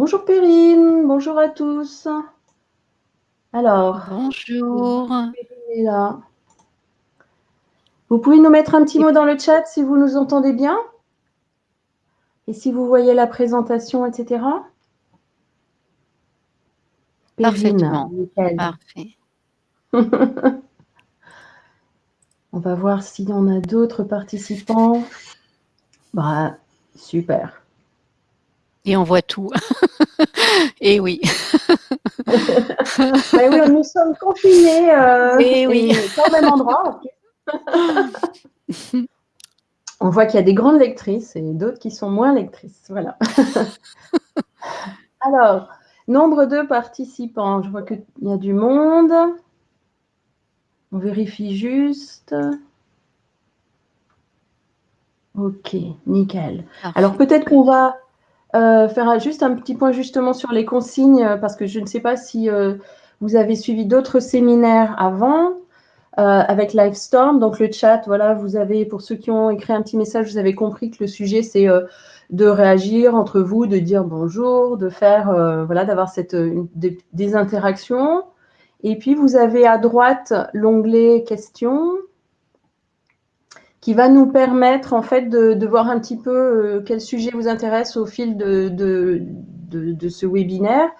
Bonjour Perrine, bonjour à tous. Alors, bonjour. Perrine est là. Vous pouvez nous mettre un petit mot dans le chat si vous nous entendez bien et si vous voyez la présentation, etc. Parfaitement. Parfait. On va voir s'il y en a d'autres participants. Bah, super. Et on voit tout. et oui. Ben oui, nous sommes confinés euh, et oui. au même endroit. on voit qu'il y a des grandes lectrices et d'autres qui sont moins lectrices. Voilà. Alors, nombre de participants. Je vois qu'il y a du monde. On vérifie juste. Ok, nickel. Alors peut-être qu'on va euh, faire juste un petit point justement sur les consignes, euh, parce que je ne sais pas si euh, vous avez suivi d'autres séminaires avant avec Livestorm. Donc le chat, voilà, vous avez, pour ceux qui ont écrit un petit message, vous avez compris que le sujet, c'est de réagir entre vous, de dire bonjour, de faire, voilà, d'avoir cette des interactions. Et puis, vous avez à droite l'onglet questions qui va nous permettre en fait de, voir un petit peu euh, quel sujet vous intéresse au fil de, ce webinaire.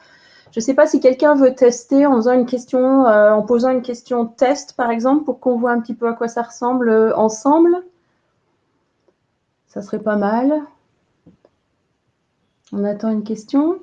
Je ne sais pas si quelqu'un veut tester euh, en posant une question test par exemple, pour qu'on voit un petit peu à quoi ça ressemble euh, ensemble. Ça serait pas mal. On attend une question.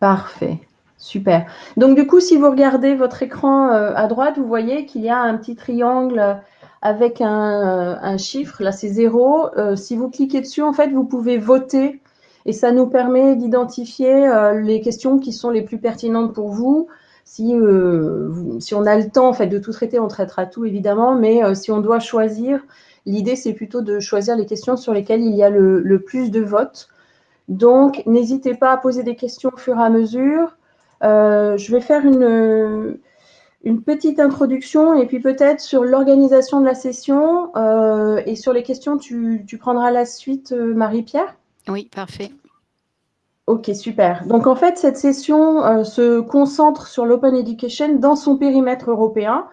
Parfait. Super. Donc, du coup, si vous regardez votre écran euh, à droite, vous voyez qu'il y a un petit triangle avec un, euh, chiffre. Là, c'est zéro. Euh, si vous cliquez dessus, en fait, vous pouvez voter et ça nous permet d'identifier les questions qui sont les plus pertinentes pour vous. Si, on a le temps de tout traiter, on traitera tout évidemment, mais si on doit choisir, l'idée c'est plutôt de choisir les questions sur lesquelles il y a le, le plus de votes. Donc, n'hésitez pas à poser des questions au fur et à mesure. Euh, je vais faire une, une petite introduction et puis peut-être sur l'organisation de la session euh, et sur les questions, tu, tu prendras la suite, euh, Marie-Pierre? Oui, parfait. Ok, super. Donc en fait, cette session se concentre sur l'open education dans son périmètre européen.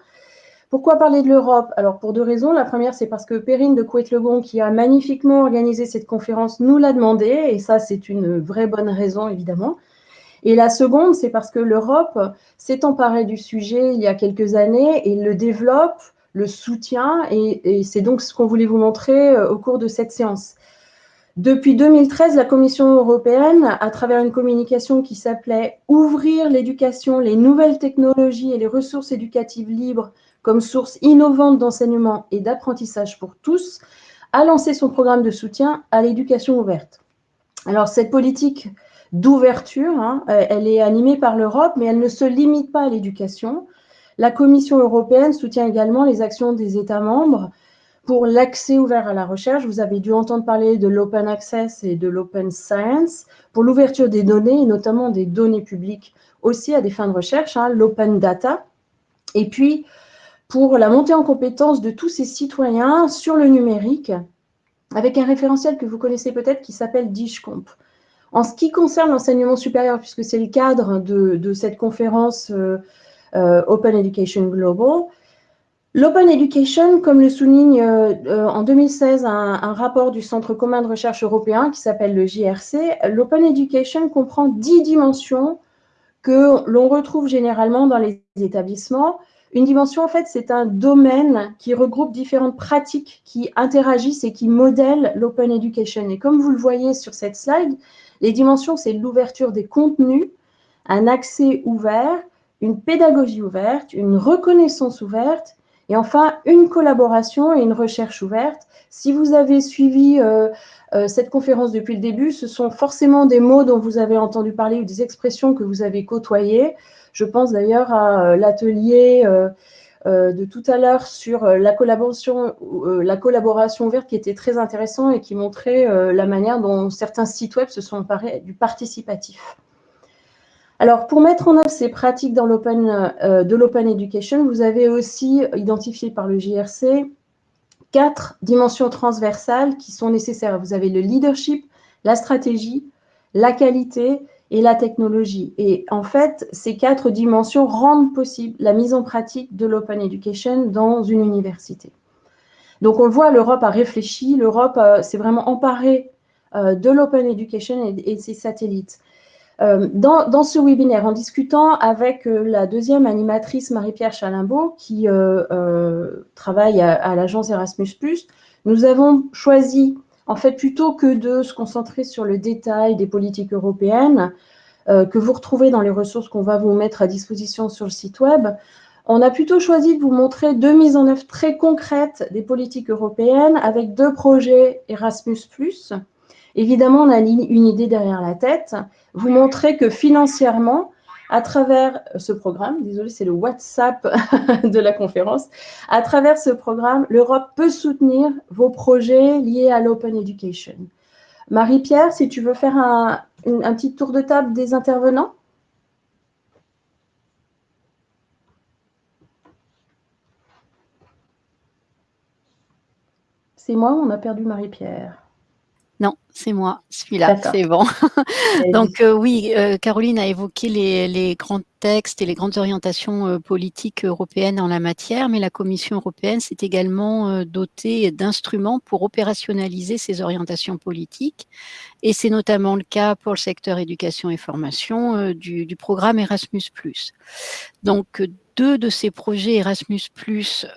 Pourquoi parler de l'Europe? Alors pour deux raisons. La première, c'est parce que Perrine de Couette-Legon, qui a magnifiquement organisé cette conférence, nous l'a demandé, et ça c'est une vraie bonne raison évidemment. Et la seconde, c'est parce que l'Europe s'est emparée du sujet il y a quelques années et le développe, le soutient, et, c'est donc ce qu'on voulait vous montrer euh, au cours de cette séance. Depuis 2013, la Commission européenne, à travers une communication qui s'appelait « Ouvrir l'éducation, les nouvelles technologies et les ressources éducatives libres comme source innovante d'enseignement et d'apprentissage pour tous », a lancé son programme de soutien à l'éducation ouverte. Alors, cette politique d'ouverture. Hein. Euh, elle est animée par l'Europe, mais elle ne se limite pas à l'éducation. La Commission européenne soutient également les actions des États membres pour l'accès ouvert à la recherche. Vous avez dû entendre parler de l'open access et de l'open science pour l'ouverture des données, et notamment des données publiques aussi à des fins de recherche, hein, l'open data. Et puis, pour la montée en compétence de tous ces citoyens sur le numérique, avec un référentiel que vous connaissez peut-être qui s'appelle DishComp. En ce qui concerne l'enseignement supérieur, puisque c'est le cadre de, cette conférence euh, euh, Open Education Global, L'Open Education, comme le souligne euh, en 2016 un, rapport du Centre commun de recherche européen qui s'appelle le JRC, l'Open Education comprend dix dimensions que l'on retrouve généralement dans les établissements. Une dimension, en fait, c'est un domaine qui regroupe différentes pratiques qui interagissent et qui modèlent l'Open Education. Et comme vous le voyez sur cette slide, les dimensions, c'est l'ouverture des contenus, un accès ouvert, une pédagogie ouverte, une reconnaissance ouverte, et enfin une collaboration et une recherche ouverte. Si vous avez suivi euh, euh, cette conférence depuis le début, ce sont forcément des mots dont vous avez entendu parler ou des expressions que vous avez côtoyées. Je pense d'ailleurs à euh, l'atelier de tout à l'heure sur euh, la collaboration, euh, la collaboration ouverte qui était très intéressant et qui montrait la manière dont certains sites web se sont emparés du participatif. Alors, pour mettre en œuvre ces pratiques dans de l'open education, vous avez aussi identifié par le JRC quatre dimensions transversales qui sont nécessaires. Vous avez le leadership, la stratégie, la qualité et la technologie. Et en fait, ces quatre dimensions rendent possible la mise en pratique de l'open education dans une université. Donc on voit, l'Europe a réfléchi, l'Europe euh, s'est vraiment emparée euh, de l'open education et, de ses satellites. Euh, dans, ce webinaire, en discutant avec la deuxième animatrice Marie-Pierre Chalimbaud, qui travaille à l'agence Erasmus+, nous avons choisi en fait, plutôt que de se concentrer sur le détail des politiques européennes, euh, que vous retrouvez dans les ressources qu'on va vous mettre à disposition sur le site web, on a plutôt choisi de vous montrer deux mises en œuvre très concrètes des politiques européennes avec deux projets Erasmus+. Évidemment, on a une idée derrière la tête. Vous montrer que financièrement, à travers ce programme, désolé, c'est le WhatsApp de la conférence, à travers ce programme, l'Europe peut soutenir vos projets liés à l'open education. Marie-Pierre, si tu veux faire un, un petit tour de table des intervenants. C'est moi, on a perdu Marie-Pierre. Non, c'est moi, celui-là, c'est bon. Donc euh, oui, euh, Caroline a évoqué les, grands textes et les grandes orientations euh, politiques européennes en la matière, mais la Commission européenne s'est également dotée d'instruments pour opérationnaliser ces orientations politiques, et c'est notamment le cas pour le secteur éducation et formation du, du programme Erasmus+. Donc deux de ces projets Erasmus+,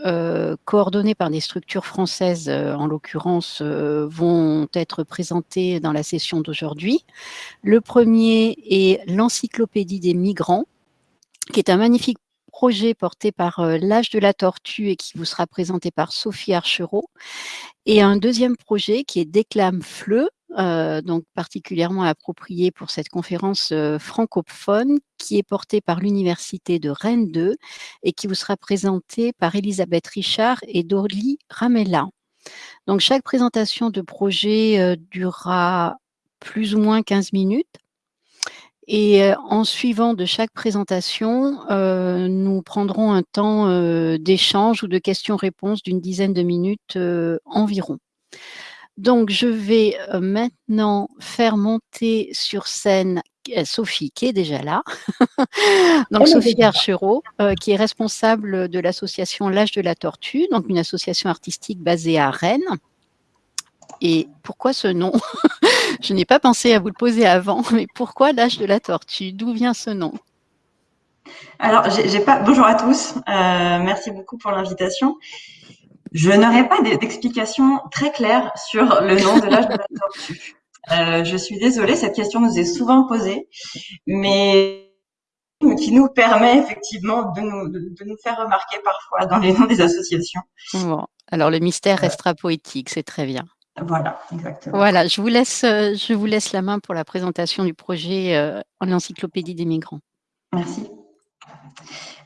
euh, coordonnés par des structures françaises, euh, en l'occurrence, euh, vont être présentés dans la session d'aujourd'hui. Le premier est l'Encyclopédie des migrants, qui est un magnifique projet porté par l'âge de la tortue et qui vous sera présenté par Sophie Archereau. Et un deuxième projet qui est Déclame Fleu, euh, donc particulièrement approprié pour cette conférence euh, francophone qui est portée par l'Université de Rennes 2 et qui vous sera présentée par Elisabeth Richard et Dorly Ramella. Donc chaque présentation de projet euh, durera plus ou moins 15 minutes. Et en suivant de chaque présentation, nous prendrons un temps d'échange ou de questions-réponses d'une dizaine de minutes environ. Donc, je vais euh, maintenant faire monter sur scène euh, Sophie, qui est déjà là. donc, Sophie Archereau, euh, qui est responsable de l'association L'âge de la tortue, donc une association artistique basée à Rennes. Et pourquoi ce nom? Je n'ai pas pensé à vous le poser avant, mais pourquoi l'âge de la tortue? D'où vient ce nom? Alors, j'ai pas. Bonjour à tous. merci beaucoup pour l'invitation. Je n'aurai pas d'explication très claire sur le nom de l'âge de la tortue. Euh, je suis désolée, cette question nous est souvent posée, mais qui nous permet effectivement de nous, de, nous faire remarquer parfois dans les noms des associations. Bon, alors le mystère restera poétique, c'est très bien. Voilà, exactement. Voilà, je vous laisse, euh, je vous laisse la main pour la présentation du projet euh, en encyclopédie des migrants. Merci.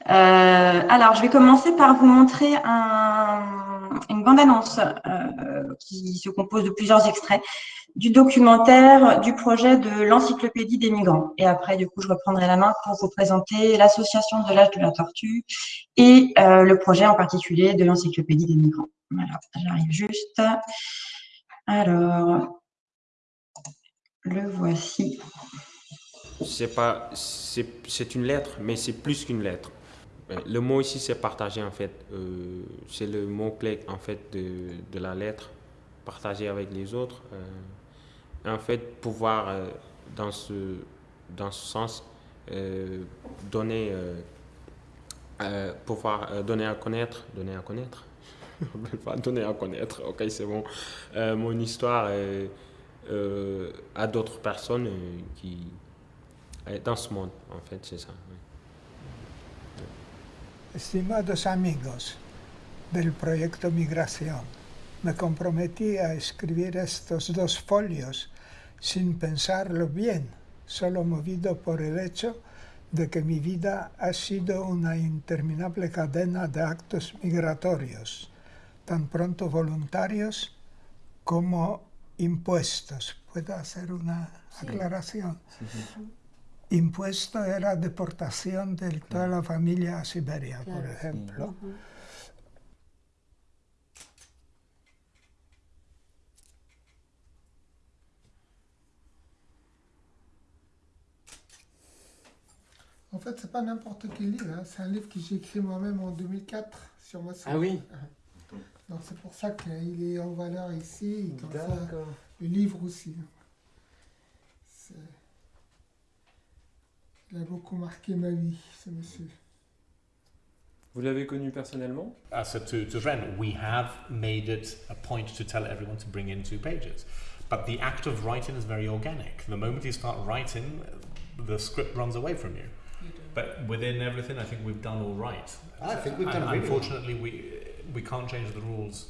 Euh, alors, je vais commencer par vous montrer une bande-annonce euh, qui se compose de plusieurs extraits du documentaire du projet de l'encyclopédie des migrants. Et après, du coup, je reprendrai la main pour vous présenter l'association de l'âge de la tortue et euh, le projet en particulier de l'encyclopédie des migrants. Voilà, j'arrive juste. Alors, le voici. C'est pas, c'est une lettre, mais c'est plus qu'une lettre. Euh, le mot ici, c'est partager en fait. Euh, c'est le mot-clé en fait de, la lettre, partager avec les autres. Euh, en fait, pouvoir dans, ce, dans ce sens donner, pouvoir donner à connaître, donner à connaître. donner à connaître, ok, c'est bon. mon histoire à d'autres personnes qui dans ce monde, en fait, c'est ça. Estimados amigos del proyecto Migración, me comprometí a escribir estos dos folios sin pensarlo bien, solo movido por el hecho de que mi vida ha sido una interminable cadena de actos migratorios, tan pronto voluntarios como impuestos. ¿Puedo hacer una aclaración? impuesto de la deportación de toda la familia a Siberia, claro, por ejemplo. En fait, c'est pas n'importe quel livre. Hein. C'est un livre que j'ai écrit moi-même en 2004 sur ma Ah oui Donc c'est pour ça qu'il est en valeur ici. Et comme ça, le livre aussi. Il a beaucoup marqué ma vie, ce monsieur. Vous l'avez connu personnellement uh, So to, to Ren, we have made it a point to tell everyone to bring in two pages. But the act of writing is very organic. The moment you start writing, the script runs away from you. you but within everything, I think we've done all right. I think we've done and really Unfortunately, we, we can't change the rules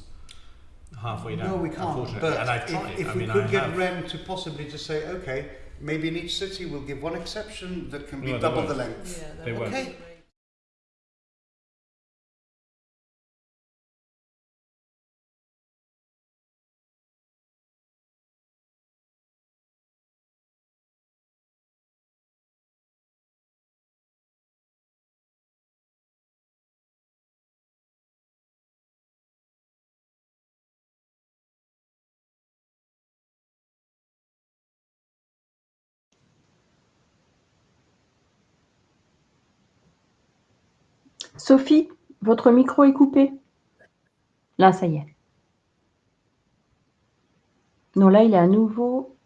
halfway down. No, we can't. But and I've tried. if, if I we mean, could I get have, Ren to possibly just say, okay, maybe in each city we'll give one exception that can be No, double won't. the length. They won't. Sophie, votre micro est coupé. Là, ça y est. Non, là, il est à nouveau.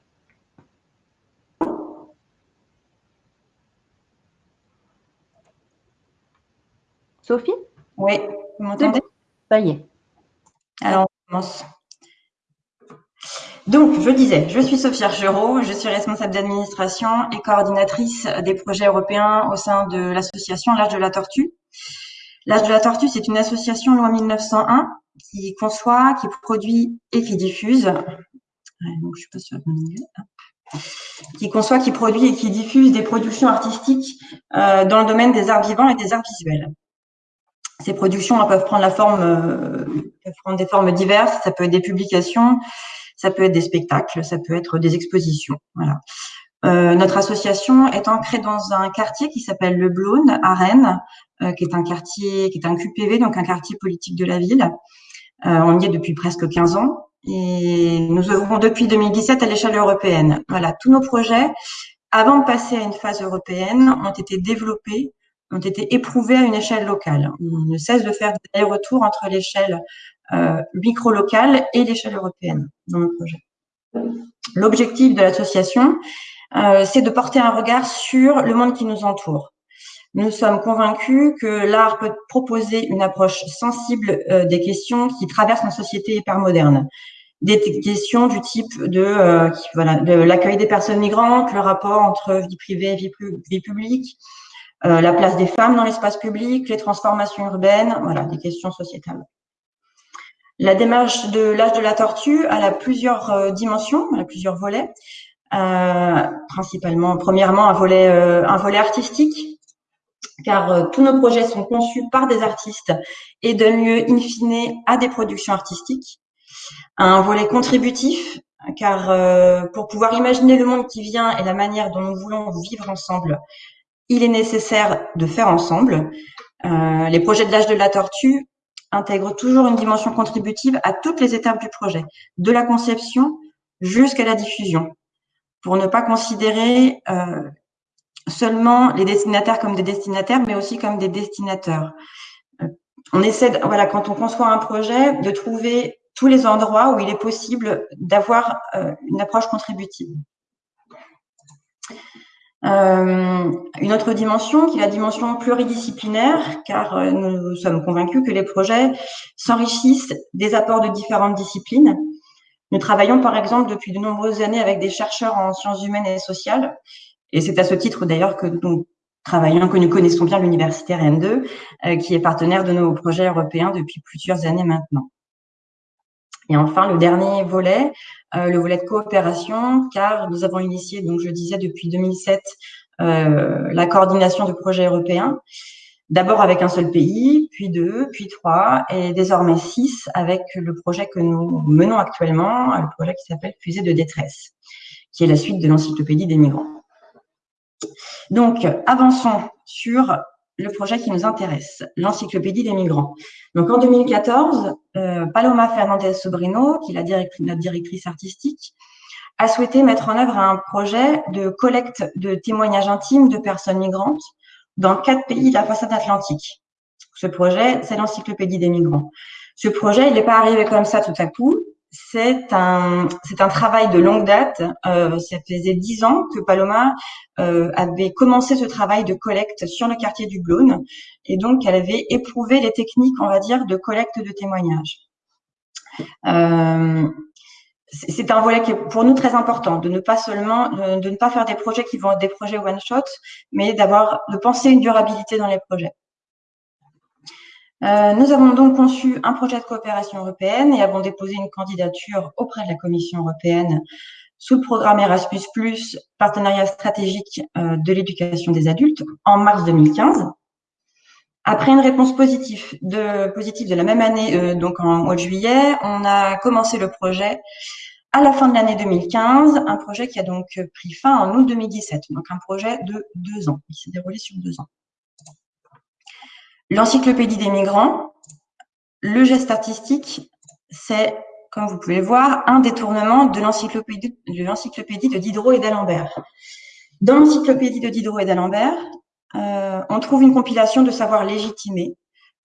Sophie? Oui, vous m'entendez? Ça y est. Alors, on commence. Donc, je disais, je suis Sophie Archereau, je suis responsable d'administration et coordinatrice des projets européens au sein de l'association L'Âge de la Tortue. L'Âge de la Tortue, c'est une association loi 1901 qui conçoit, qui produit et qui diffuse. Donc, je pas de qui conçoit, qui produit et qui diffuse des productions artistiques euh, dans le domaine des arts vivants et des arts visuels. Ces productions peuvent prendre la forme, euh, peuvent prendre des formes diverses. Ça peut être des publications, ça peut être des spectacles, ça peut être des expositions. Voilà. Euh, notre association est ancrée dans un quartier qui s'appelle Le Blône à Rennes, qui est un quartier, qui est un QPV, donc un quartier politique de la ville. Euh, on y est depuis presque 15 ans et nous œuvrons depuis 2017 à l'échelle européenne. Voilà, tous nos projets, avant de passer à une phase européenne, ont été développés, ont été éprouvés à une échelle locale. On ne cesse de faire des allers-retours entre l'échelle euh, micro-locale et l'échelle européenne dans nos projets. L'objectif de l'association, euh, c'est de porter un regard sur le monde qui nous entoure. Nous sommes convaincus que l'art peut proposer une approche sensible euh, des questions qui traversent nos sociétés hypermodernes. Des questions du type de, euh, qui, voilà, de l'accueil des personnes migrantes, le rapport entre vie privée et vie, vie publique, euh, la place des femmes dans l'espace public, les transformations urbaines, voilà, des questions sociétales. La démarche de l'âge de la tortue, elle a plusieurs euh, dimensions, elle a plusieurs volets. Euh, principalement, premièrement, un volet, euh, un volet artistique, car euh, tous nos projets sont conçus par des artistes et donnent lieu, in fine, à des productions artistiques. Un volet contributif, car euh, pour pouvoir imaginer le monde qui vient et la manière dont nous voulons vivre ensemble, il est nécessaire de faire ensemble. Euh, les projets de l'âge de la tortue intègrent toujours une dimension contributive à toutes les étapes du projet, de la conception jusqu'à la diffusion, pour ne pas considérer seulement les destinataires comme des destinataires, mais aussi comme des destinateurs. Euh, on essaie, voilà, quand on conçoit un projet, de trouver tous les endroits où il est possible d'avoir euh, une approche contributive. Euh, une autre dimension qui est la dimension pluridisciplinaire, car nous sommes convaincus que les projets s'enrichissent des apports de différentes disciplines. Nous travaillons par exemple depuis de nombreuses années avec des chercheurs en sciences humaines et sociales, et c'est à ce titre d'ailleurs que nous travaillons, que nous connaissons bien l'université Rennes 2, euh, qui est partenaire de nos projets européens depuis plusieurs années maintenant. Et enfin, le dernier volet, euh, le volet de coopération, car nous avons initié, donc je disais depuis 2007, euh, la coordination de projets européens, d'abord avec un seul pays, puis deux, puis trois, et désormais six avec le projet que nous menons actuellement, le projet qui s'appelle Fusée de détresse, qui est la suite de l'encyclopédie des migrants. Donc, avançons sur le projet qui nous intéresse, l'encyclopédie des migrants. Donc en 2014, euh, Paloma Fernandez Sobrino, qui est la directrice, notre directrice artistique, a souhaité mettre en œuvre un projet de collecte de témoignages intimes de personnes migrantes dans quatre pays de la façade atlantique. Ce projet, c'est l'encyclopédie des migrants. Ce projet, il n'est pas arrivé comme ça tout à coup. C'est un, c'est un travail de longue date. Euh, ça faisait dix ans que Paloma euh, avait commencé ce travail de collecte sur le quartier du Blône, et donc elle avait éprouvé les techniques, on va dire, de collecte de témoignages. Euh, c'est un volet qui est pour nous très important, de ne pas seulement, de ne pas faire des projets qui vont être des projets one shot, mais d'avoir, de penser une durabilité dans les projets. Euh, nous avons donc conçu un projet de coopération européenne et avons déposé une candidature auprès de la Commission européenne sous le programme Erasmus+, partenariat stratégique euh, de l'éducation des adultes, en mars 2015. Après une réponse positive de, la même année, euh, donc en mois de juillet, on a commencé le projet à la fin de l'année 2015, un projet qui a donc pris fin en août 2017, donc un projet de deux ans. Il s'est déroulé sur deux ans. L'encyclopédie des migrants, le geste artistique, c'est, comme vous pouvez le voir, un détournement de l'encyclopédie de Diderot et d'Alembert. Dans l'encyclopédie de Diderot et d'Alembert, euh, on trouve une compilation de savoirs légitimés,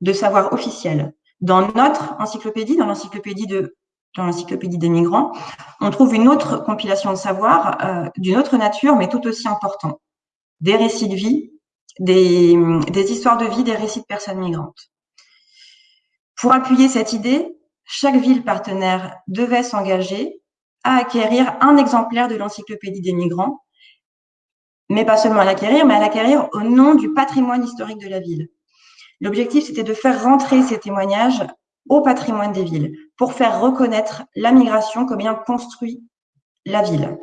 de savoirs officiels. Dans notre encyclopédie, dans l'encyclopédie de dans l'encyclopédie des migrants, on trouve une autre compilation de savoirs euh, d'une autre nature, mais tout aussi important. Des récits de vie, des, histoires de vie, des récits de personnes migrantes. Pour appuyer cette idée, chaque ville partenaire devait s'engager à acquérir un exemplaire de l'encyclopédie des migrants mais pas seulement à l'acquérir, mais à l'acquérir au nom du patrimoine historique de la ville. L'objectif, c'était de faire rentrer ces témoignages au patrimoine des villes pour faire reconnaître la migration comme ayant construit la ville.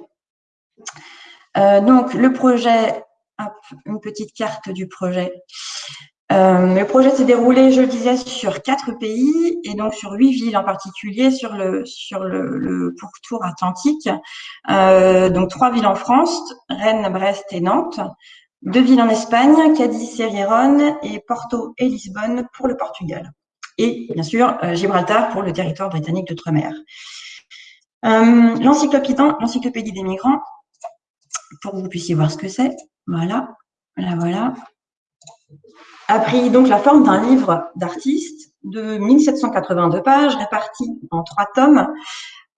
Euh, donc, le projet, une petite carte du projet. Euh, le projet s'est déroulé, je le disais, sur quatre pays et donc sur huit villes en particulier sur le sur le, pourtour atlantique. Euh, donc trois villes en France, Rennes, Brest et Nantes. Deux villes en Espagne, Cadiz et Rierone et Porto et Lisbonne pour le Portugal. Et bien sûr euh, Gibraltar pour le territoire britannique d'outre-mer. L'encyclopédie des migrants, pour que vous puissiez voir ce que c'est. Voilà, là voilà a pris donc la forme d'un livre d'artiste de 1782 pages, réparti en trois tomes,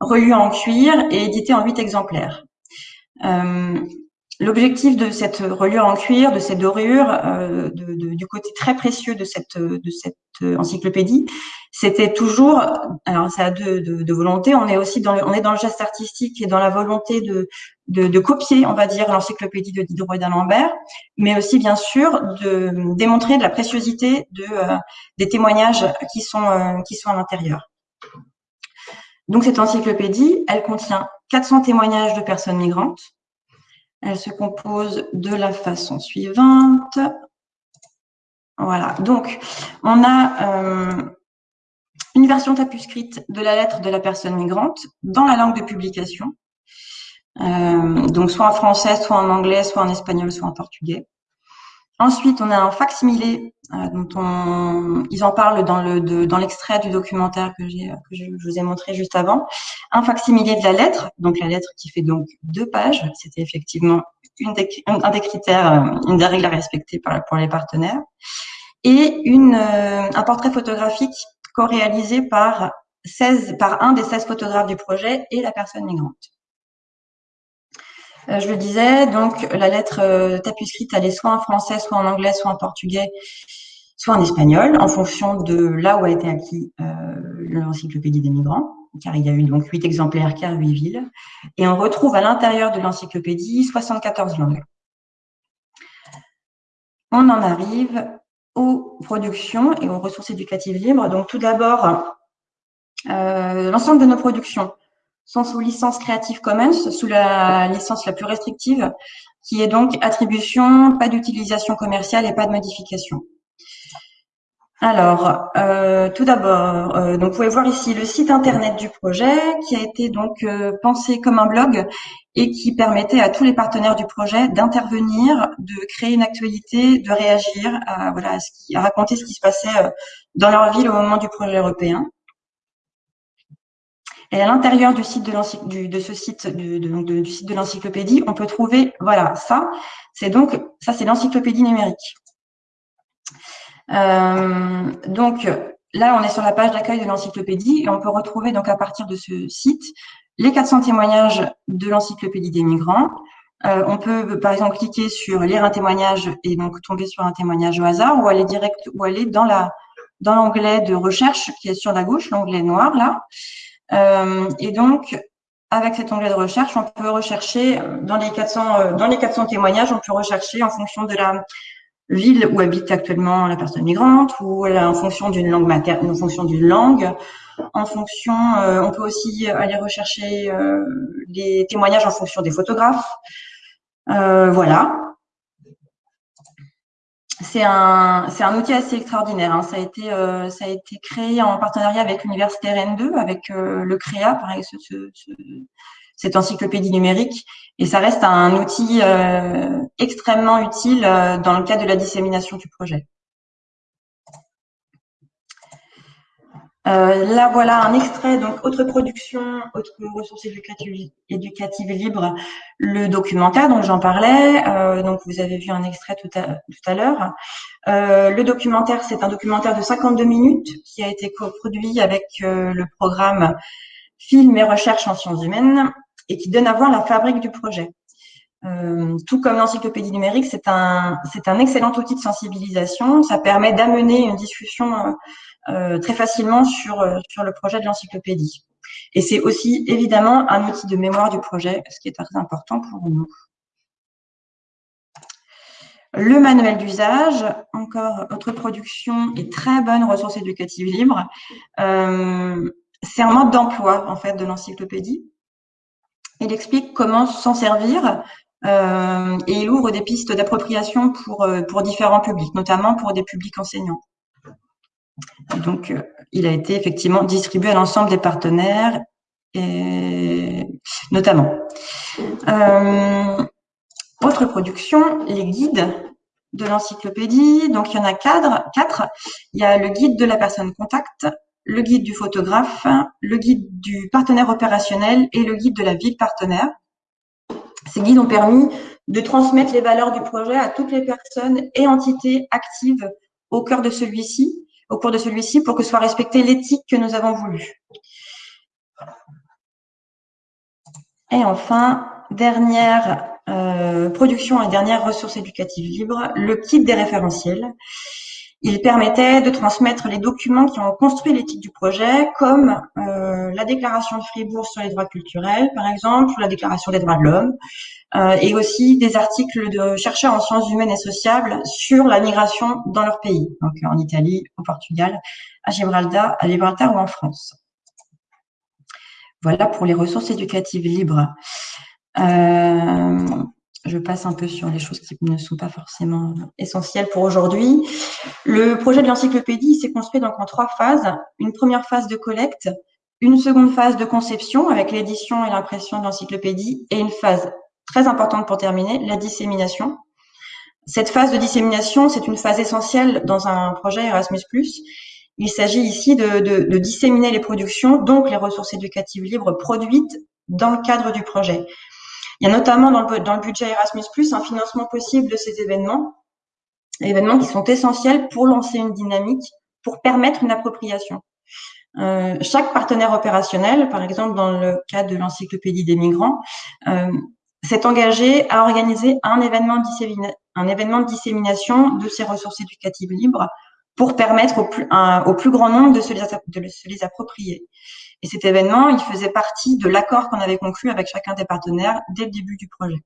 relu en cuir et édité en huit exemplaires. Euh, L'objectif de cette reliure en cuir, de cette dorure, euh, du côté très précieux de cette, encyclopédie, c'était toujours, alors ça a deux de, volonté, on est aussi dans le, geste artistique et dans la volonté de, copier, on va dire, l'encyclopédie de Diderot et d'Alembert, mais aussi bien sûr de démontrer de la préciosité euh, des témoignages euh, qui sont à l'intérieur. Donc cette encyclopédie, elle contient 400 témoignages de personnes migrantes, elle se compose de la façon suivante. Voilà, donc on a euh, une version tapuscrite de la lettre de la personne migrante dans la langue de publication. Euh, donc soit en français, soit en anglais, soit en espagnol, soit en portugais. Ensuite, on a un facsimilé euh, dont on, ils en parlent dans le dans l'extrait du documentaire que que je, vous ai montré juste avant. Un facsimilé de la lettre, donc la lettre qui fait donc deux pages. C'était effectivement une des, un des critères, euh, une des règles à respecter pour les partenaires. Et euh, un portrait photographique co-réalisé par 16 par un des 16 photographes du projet et la personne migrante. Euh, je le disais, donc la lettre euh, tapuscrite, elle est soit en français, soit en anglais, soit en portugais, soit en espagnol, en fonction de là où a été acquis euh, l'encyclopédie des migrants, car il y a eu donc huit exemplaires car huit villes. Et on retrouve à l'intérieur de l'encyclopédie 74 langues. On en arrive aux productions et aux ressources éducatives libres. Donc tout d'abord, l'ensemble de nos productions sont sous licence Creative Commons, sous la licence la plus restrictive, qui est donc attribution, pas d'utilisation commerciale et pas de modification. Alors, euh, tout d'abord, euh, donc vous pouvez voir ici le site internet du projet qui a été donc euh, pensé comme un blog et qui permettait à tous les partenaires du projet d'intervenir, de créer une actualité, de réagir, voilà, à raconter ce qui se passait dans leur ville au moment du projet européen. Et à l'intérieur du site de, ce site, de, l'encyclopédie, on peut trouver, voilà, ça, c'est donc, ça c'est l'encyclopédie numérique. donc, là, on est sur la page d'accueil de l'encyclopédie et on peut retrouver donc à partir de ce site les 400 témoignages de l'encyclopédie des migrants. Euh, on peut par exemple cliquer sur lire un témoignage et donc tomber sur un témoignage au hasard ou aller direct ou aller dans la dans l'onglet de recherche qui est sur la gauche, l'onglet noir là. Euh, et donc avec cet onglet de recherche, on peut rechercher dans les 400 euh, dans les 400 témoignages, on peut rechercher en fonction de la ville où habite actuellement la personne migrante ou en fonction d'une langue maternelle, en fonction d'une langue, en fonction, euh, on peut aussi aller rechercher euh, les témoignages en fonction des photographes. Euh, voilà. C'est un, un outil assez extraordinaire. Hein. Ça, a été, ça a été créé en partenariat avec l'Université Rennes2, avec le CREA, pareil, ce, cette encyclopédie numérique. Et ça reste un outil extrêmement utile dans le cadre de la dissémination du projet. Euh, là, voilà un extrait, donc autre production, autre ressources éducatives, éducatives libres, le documentaire dont j'en parlais. Euh, donc, vous avez vu un extrait tout à, tout à l'heure. Euh, le documentaire, c'est un documentaire de 52 minutes qui a été coproduit avec le programme Film et Recherche en sciences humaines et qui donne à voir la fabrique du projet. Tout comme l'encyclopédie numérique, c'est un, c'est un excellent outil de sensibilisation. Ça permet d'amener une discussion très facilement sur, euh, sur le projet de l'encyclopédie. Et c'est aussi évidemment un outil de mémoire du projet, ce qui est très important pour nous. Le manuel d'usage, encore autre production et très bonne ressource éducative libre. Euh, c'est un mode d'emploi en fait de l'encyclopédie. Il explique comment s'en servir euh, et il ouvre des pistes d'appropriation pour différents publics, notamment pour des publics enseignants donc, euh, il a été effectivement distribué à l'ensemble des partenaires, et notamment. Euh, autre production, les guides de l'encyclopédie. Donc, il y en a quatre. Il y a le guide de la personne contact, le guide du photographe, le guide du partenaire opérationnel et le guide de la ville partenaire. Ces guides ont permis de transmettre les valeurs du projet à toutes les personnes et entités actives au cœur de celui-ci au cours de celui-ci pour que soit respectée l'éthique que nous avons voulu. Et enfin, dernière euh, production et dernière ressource éducative libre, le kit des référentiels. Il permettait de transmettre les documents qui ont construit l'éthique du projet, comme euh, la déclaration de Fribourg sur les droits culturels, par exemple, ou la déclaration des droits de l'homme, euh, et aussi des articles de chercheurs en sciences humaines et sociales sur la migration dans leur pays, donc en Italie, au Portugal, à Gibraltar, à Gibraltar ou en France. Voilà pour les ressources éducatives libres. Euh, je passe un peu sur les choses qui ne sont pas forcément essentielles pour aujourd'hui. Le projet de l'encyclopédie s'est construit donc en trois phases. Une première phase de collecte, une seconde phase de conception avec l'édition et l'impression de l'encyclopédie et une phase très importante pour terminer, la dissémination. Cette phase de dissémination, c'est une phase essentielle dans un projet Erasmus+. Il s'agit ici de, de, de, disséminer les productions, donc les ressources éducatives libres produites dans le cadre du projet. Il y a notamment dans le, budget Erasmus+, un financement possible de ces événements, événements qui sont essentiels pour lancer une dynamique, pour permettre une appropriation. Euh, chaque partenaire opérationnel, par exemple dans le cas de l'encyclopédie des migrants, euh, s'est engagé à organiser un événement, de dissémination de ces ressources éducatives libres pour permettre au plus, grand nombre de se les approprier. Et cet événement, il faisait partie de l'accord qu'on avait conclu avec chacun des partenaires dès le début du projet.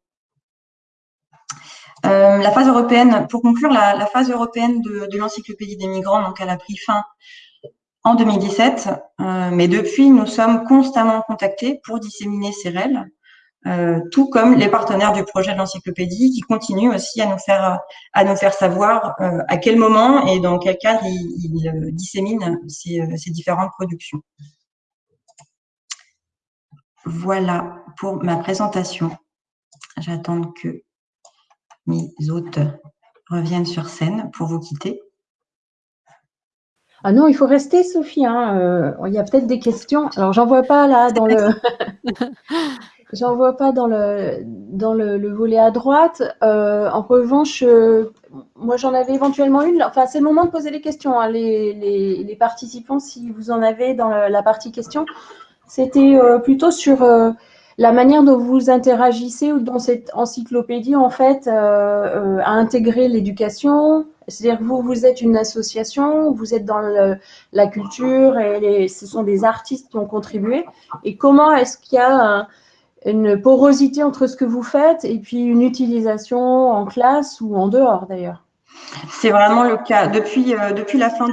Euh, la phase européenne, pour conclure, la, phase européenne de, l'encyclopédie des migrants, donc elle a pris fin en 2017, euh, mais depuis, nous sommes constamment contactés pour disséminer ces règles euh, tout comme les partenaires du projet de l'encyclopédie qui continuent aussi à nous faire savoir à quel moment et dans quel cadre ils, disséminent ces, différentes productions. Voilà pour ma présentation. J'attends que mes hôtes reviennent sur scène pour vous quitter. Ah non, il faut rester, Sophie. Hein. il y a peut-être des questions. Alors, j'en vois pas là dans le. J'en vois pas dans le, dans le, volet à droite. Euh, en revanche, euh, moi j'en avais éventuellement une. Enfin, c'est le moment de poser les questions. Hein. Les, les, participants, si vous en avez dans la, partie questions, c'était euh, plutôt sur la manière dont vous interagissez ou dont cette encyclopédie en fait a intégré l'éducation. C'est-à-dire vous, vous êtes une association, vous êtes dans la culture et ce sont des artistes qui ont contribué. Et comment est-ce qu'il y a un, une porosité entre ce que vous faites et puis une utilisation en classe ou en dehors d'ailleurs? C'est vraiment le cas. Depuis, euh, la fin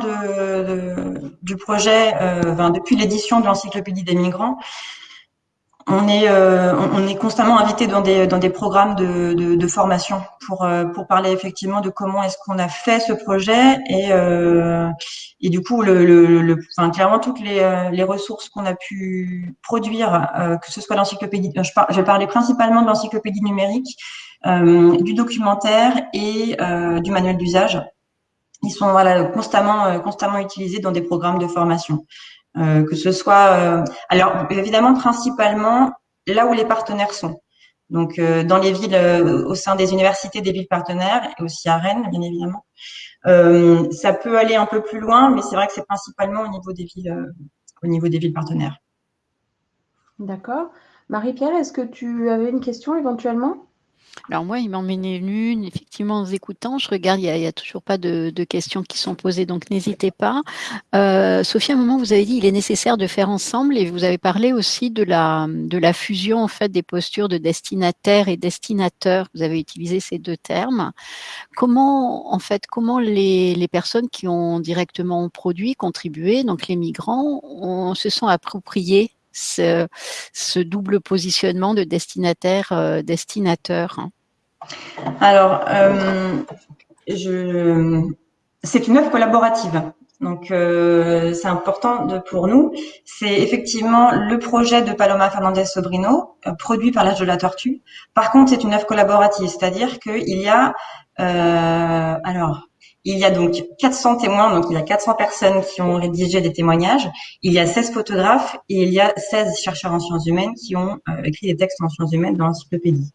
du projet, euh, depuis l'édition de l'encyclopédie des migrants, on est, euh, constamment invité dans des, programmes de, formation pour, parler effectivement de comment est-ce qu'on a fait ce projet et, du coup, le, le, enfin, clairement, toutes les, ressources qu'on a pu produire, que ce soit l'encyclopédie, je vais parler principalement de l'encyclopédie numérique, du documentaire et du manuel d'usage. Ils sont voilà, constamment, utilisés dans des programmes de formation. Euh, que ce soit, euh, alors évidemment principalement là où les partenaires sont. Donc euh, dans les villes, au sein des universités des villes partenaires et aussi à Rennes, bien évidemment. ça peut aller un peu plus loin, mais c'est vrai que c'est principalement au niveau des villes partenaires. D'accord. Marie-Pierre, est-ce que tu avais une question éventuellement? Alors moi, il m'en est une, effectivement, en vous écoutant, je regarde, il n'y a, toujours pas de, questions qui sont posées, donc n'hésitez pas. Euh, Sophie, à un moment, vous avez dit il est nécessaire de faire ensemble et vous avez parlé aussi de la, fusion en fait des postures de destinataire et destinateur. Vous avez utilisé ces deux termes. Comment, en fait, comment les, personnes qui ont directement produit, contribué, donc les migrants, se sont appropriés ce, double positionnement de destinataire-destinateur euh, Alors, euh, c'est une œuvre collaborative. Donc, euh, c'est important de, pour nous. C'est effectivement le projet de Paloma Fernandez Sobrino, produit par l'âge de la tortue. Par contre, c'est une œuvre collaborative, c'est-à-dire qu'il y a, alors, il y a donc 400 témoins, donc il y a 400 personnes qui ont rédigé des témoignages. Il y a 16 photographes et il y a 16 chercheurs en sciences humaines qui ont euh, écrit des textes en sciences humaines dans l'encyclopédie.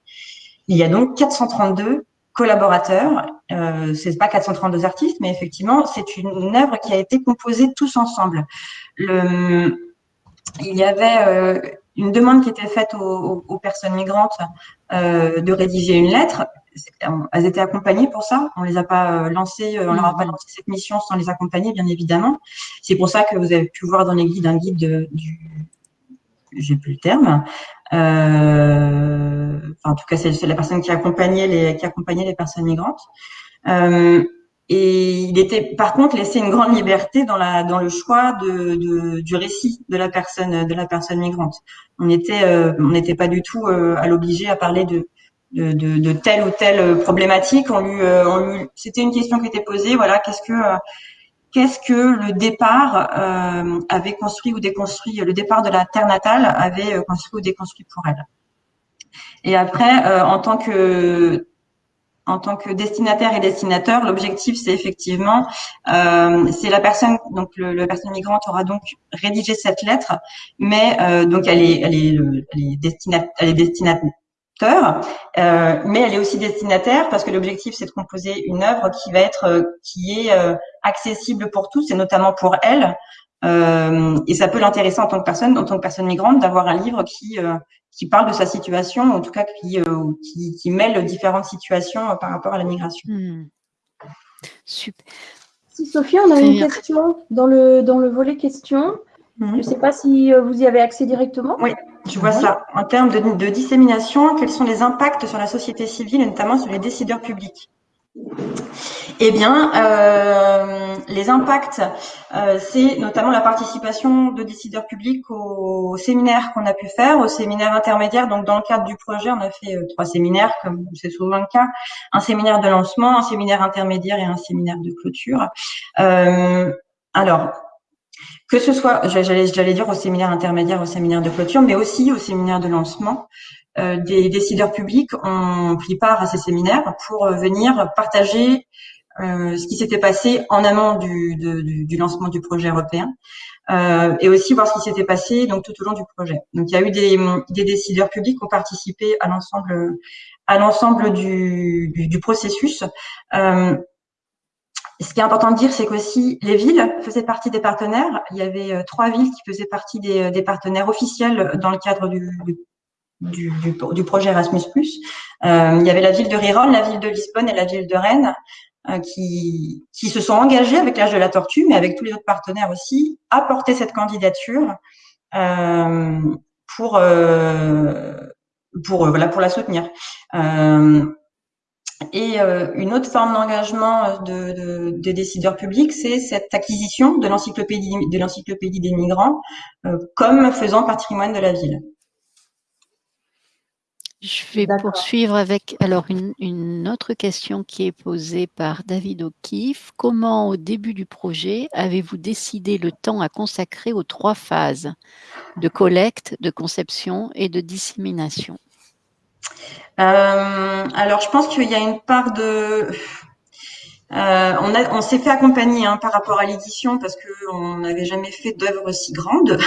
Il y a donc 432 collaborateurs. Euh, c'est pas 432 artistes, mais effectivement, c'est une, œuvre qui a été composée tous ensemble. Le, il y avait euh, une demande qui était faite aux personnes migrantes euh, de rédiger une lettre elles étaient accompagnées pour ça. On les a pas euh, lancées, euh, on leur a pas mm. lancé cette mission sans les accompagner, bien évidemment. C'est pour ça que vous avez pu voir dans les guides un guide de, du, j'ai plus le terme. Euh, enfin, en tout cas, c'est la personne qui accompagnait les qui accompagnait les personnes migrantes. Euh, et il était, par contre, laissé une grande liberté dans la dans le choix de, de du récit de la personne de la personne migrante. On était euh, on n'était pas du tout à l'obliger à parler de de, de, de, telle ou telle problématique. On lui, euh, on lui c'était une question qui était posée. Voilà, qu'est-ce que euh, qu'est-ce que le départ euh, avait construit ou déconstruit, le départ de la terre natale avait construit ou déconstruit pour elle. Et après, en tant que en tant que destinataire et destinateur, l'objectif c'est effectivement, euh, c'est la personne, donc le, la personne migrante aura donc rédigé cette lettre, mais donc elle est, elle est, elle est, elle est destinataire euh, mais elle est aussi destinataire parce que l'objectif c'est de composer une œuvre qui va être euh, qui est euh, accessible pour tous et notamment pour elle. Euh, et ça peut l'intéresser en tant que personne, en tant que personne migrante, d'avoir un livre qui qui parle de sa situation, en tout cas qui qui, qui, mêle différentes situations par rapport à la migration. Hmm. Super. Si Sophie, on a une question dans le dans le volet questions. Hmm. Je ne sais pas si vous y avez accès directement. Oui. Je vois ça. En termes de, dissémination, quels sont les impacts sur la société civile et notamment sur les décideurs publics? Eh bien, euh, les impacts, euh, c'est notamment la participation de décideurs publics aux séminaires qu'on a pu faire, aux séminaires intermédiaires. Donc, dans le cadre du projet, on a fait euh, trois séminaires, comme c'est souvent le cas, un séminaire de lancement, un séminaire intermédiaire et un séminaire de clôture. alors, que ce soit, j'allais dire au séminaire intermédiaire, au séminaire de clôture, mais aussi au séminaire de lancement. Euh, des décideurs publics ont pris part à ces séminaires pour euh, venir partager euh, ce qui s'était passé en amont du, du, lancement du projet européen. et aussi voir ce qui s'était passé donc tout au long du projet. Donc il y a eu des, des décideurs publics qui ont participé à l'ensemble à l'ensemble du, du, du, processus. Euh, ce qui est important de dire, c'est qu'aussi les villes faisaient partie des partenaires. Il y avait euh, trois villes qui faisaient partie des, des partenaires officiels dans le cadre du, projet Erasmus+. Euh, il y avait la ville de Riron, la ville de Lisbonne et la ville de Rennes euh, qui, se sont engagés avec l'âge de la tortue, mais avec tous les autres partenaires aussi, à porter cette candidature euh, pour euh, pour voilà pour la soutenir. Euh, et euh, une autre forme d'engagement de, de, des décideurs publics, c'est cette acquisition de l'encyclopédie de l'encyclopédie des migrants euh, comme faisant patrimoine de la ville. Je vais poursuivre avec alors une, une, autre question qui est posée par David O'Keefe. Comment, au début du projet, avez-vous décidé le temps à consacrer aux trois phases de collecte, de conception et de dissémination? euh, Alors, je pense qu'il y a une part de euh, on, on s'est fait accompagner hein, par rapport à l'édition parce qu'on n'avait jamais fait d'œuvre si grande.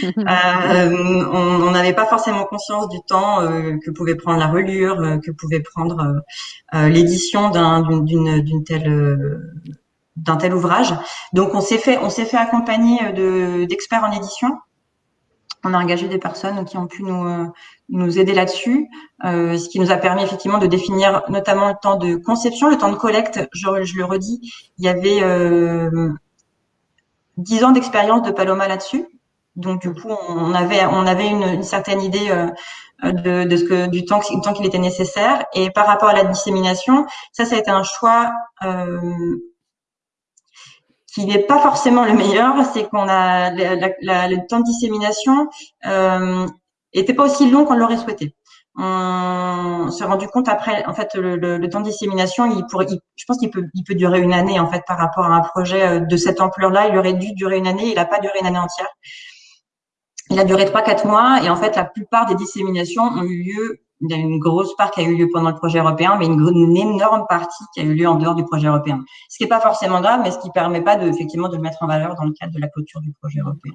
euh, on n'avait pas forcément conscience du temps euh, que pouvait prendre la relure, euh, que pouvait prendre euh, l'édition d'une telle d'un tel ouvrage. Donc on s'est fait on s'est fait accompagner de d'experts en édition on a engagé des personnes qui ont pu nous, euh, nous aider là-dessus, euh, ce qui nous a permis effectivement de définir notamment le temps de conception, le temps de collecte. Je, le redis, il y avait euh, 10 ans d'expérience de Paloma là-dessus. Donc du coup, on avait, on avait une, certaine idée euh, de, ce que du temps, du temps qu'il était nécessaire. Et par rapport à la dissémination, ça, ça a été un choix qui n'est pas forcément le meilleur, c'est qu'on a le temps de dissémination euh, était pas aussi long qu'on l'aurait souhaité. On s'est rendu compte après, en fait, le, temps de dissémination, il je pense qu'il peut, peut durer une année en fait par rapport à un projet euh, de cette ampleur-là. Il aurait dû durer une année, il n'a pas duré une année entière. Il a duré trois quatre mois et en fait la plupart des disséminations ont eu lieu il y a une grosse part qui a eu lieu pendant le projet européen, mais une, énorme partie qui a eu lieu en dehors du projet européen. Ce qui n'est pas forcément grave, mais ce qui ne permet pas de, effectivement de le mettre en valeur dans le cadre de la clôture du projet européen.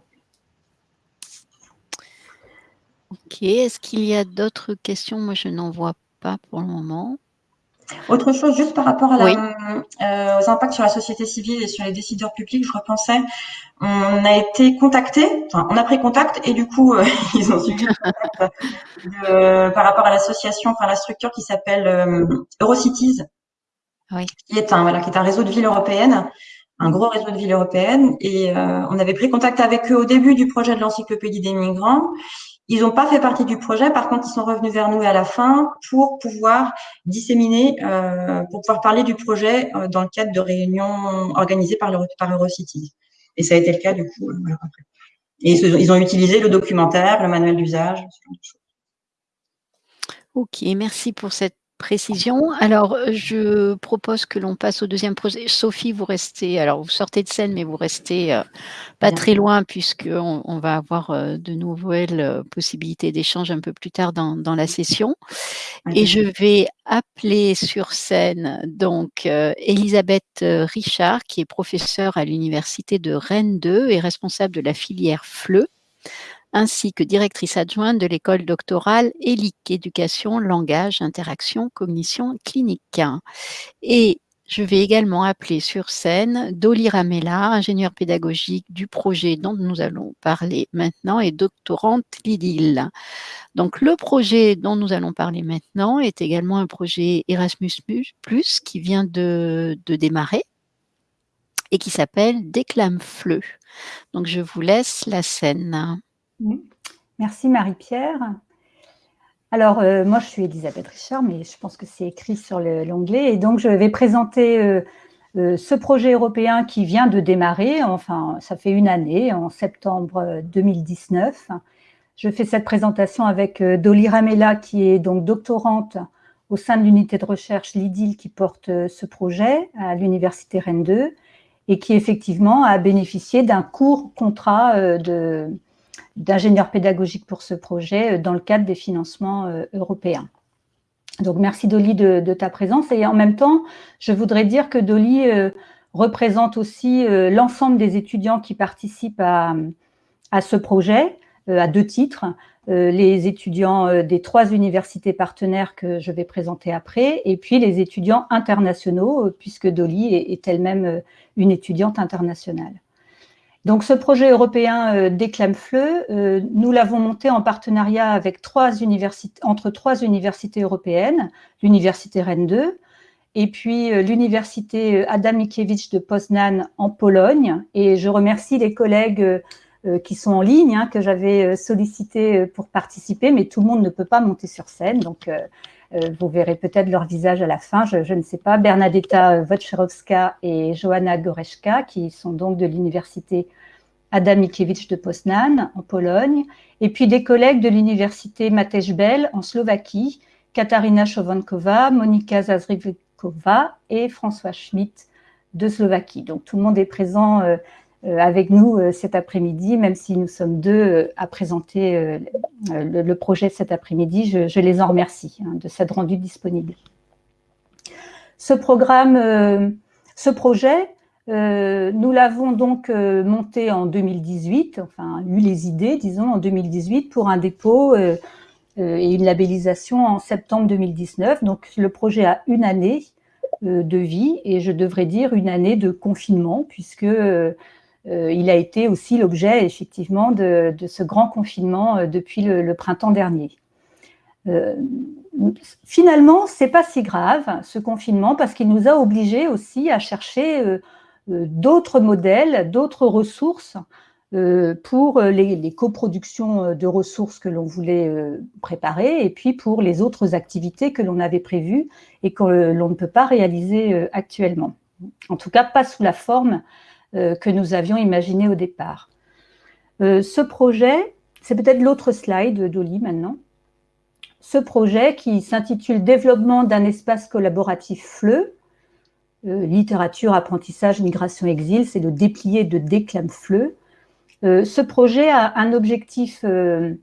Ok, est-ce qu'il y a d'autres questions? Moi, je n'en vois pas pour le moment. Autre chose, juste par rapport à euh, aux impacts sur la société civile et sur les décideurs publics, je repensais, on a été contacté, enfin, on a pris contact et du coup, euh, ils ont suivi par rapport à l'association, enfin la structure qui s'appelle euh, Eurocities, qui est un voilà, qui est un réseau de villes européennes, un gros réseau de villes européennes, et on avait pris contact avec eux au début du projet de l'encyclopédie des migrants. Ils n'ont pas fait partie du projet, par contre, ils sont revenus vers nous à la fin pour pouvoir disséminer, euh, pour pouvoir parler du projet euh, dans le cadre de réunions organisées par, Eurocities. Et ça a été le cas du coup. Euh. Et ils, ont utilisé le documentaire, le manuel d'usage, ce genre de choses. Ok, merci pour cette précision. Alors, euh, je propose que l'on passe au deuxième projet. Sophie, vous restez, alors vous sortez de scène, mais vous restez euh, pas très loin puisqu'on on va avoir euh, de nouvelles possibilités d'échange un peu plus tard dans, dans la session. Et je vais appeler sur scène donc Elisabeth Richard, qui est professeure à l'Université de Rennes 2 et responsable de la filière FLE ainsi que directrice adjointe de l'école doctorale ELIC, éducation, langage, interaction, cognition clinique. Et je vais également appeler sur scène Dolly Ramella, ingénieure pédagogique du projet dont nous allons parler maintenant et doctorante Lidil. Donc le projet dont nous allons parler maintenant est également un projet Erasmus+, qui vient de, de démarrer et qui s'appelle Déclame Fleu. Donc je vous laisse la scène. Merci Marie-Pierre. Alors, euh, moi, je suis Elisabeth Richard, mais je pense que c'est écrit sur l'onglet. Et donc, je vais présenter euh, euh, ce projet européen qui vient de démarrer. Enfin, ça fait une année, en septembre 2019. Je fais cette présentation avec Dolly Ramella, qui est donc doctorante au sein de l'unité de recherche LIDIL qui porte ce projet à l'Université Rennes 2 et qui effectivement a bénéficié d'un court contrat de d'ingénieur pédagogique pour ce projet euh, dans le cadre des financements euh, européens. Donc, merci Dolly de, ta présence. Et en même temps, je voudrais dire que Dolly euh, représente aussi l'ensemble des étudiants qui participent à, à ce projet, à deux titres. les étudiants des trois universités partenaires que je vais présenter après, et puis les étudiants internationaux, puisque Dolly est elle-même une étudiante internationale. Donc ce projet européen euh, Déclame-Fleu, euh, nous l'avons monté en partenariat avec trois universités, entre trois universités européennes, l'université Rennes 2, et puis euh, l'université Adam Mickiewicz de Poznan en Pologne. Et je remercie les collègues qui sont en ligne, hein, que j'avais sollicité pour participer, mais tout le monde ne peut pas monter sur scène, donc vous verrez peut-être leur visage à la fin, je, ne sais pas. Bernadetta Wojciechowska et Joanna Goreszka, qui sont donc de l'université Adam Mickiewicz de Poznan en Pologne, et puis des collègues de l'université Matej Bel en Slovaquie, Katarina Chovankova, Monika Zazrivkova et François Schmidt de Slovaquie. Donc tout le monde est présent euh, euh, avec nous euh, cet après-midi, même si nous sommes deux à présenter le, projet cet après-midi. Je, les en remercie hein, de s'être rendus disponibles. Ce programme, ce projet, euh, nous l'avons donc euh, monté en 2018, enfin eu les idées, disons, en 2018 pour un dépôt euh, et une labellisation en septembre 2019. Donc le projet a une année de vie et je devrais dire une année de confinement puisque il a été aussi l'objet effectivement de, ce grand confinement depuis le, printemps dernier. finalement, c'est pas si grave ce confinement parce qu'il nous a obligés aussi à chercher euh, d'autres modèles, d'autres ressources euh, pour les, coproductions de ressources que l'on voulait euh, préparer et puis pour les autres activités que l'on avait prévues et que l'on ne peut pas réaliser actuellement. En tout cas, pas sous la forme que nous avions imaginé au départ. ce projet, c'est peut-être l'autre slide d'Oli maintenant. Ce projet qui s'intitule « Développement d'un espace collaboratif FLE », euh, littérature, apprentissage, migration, exil, c'est le déplié de Déclame Fleu. Euh, ce projet a un objectif euh,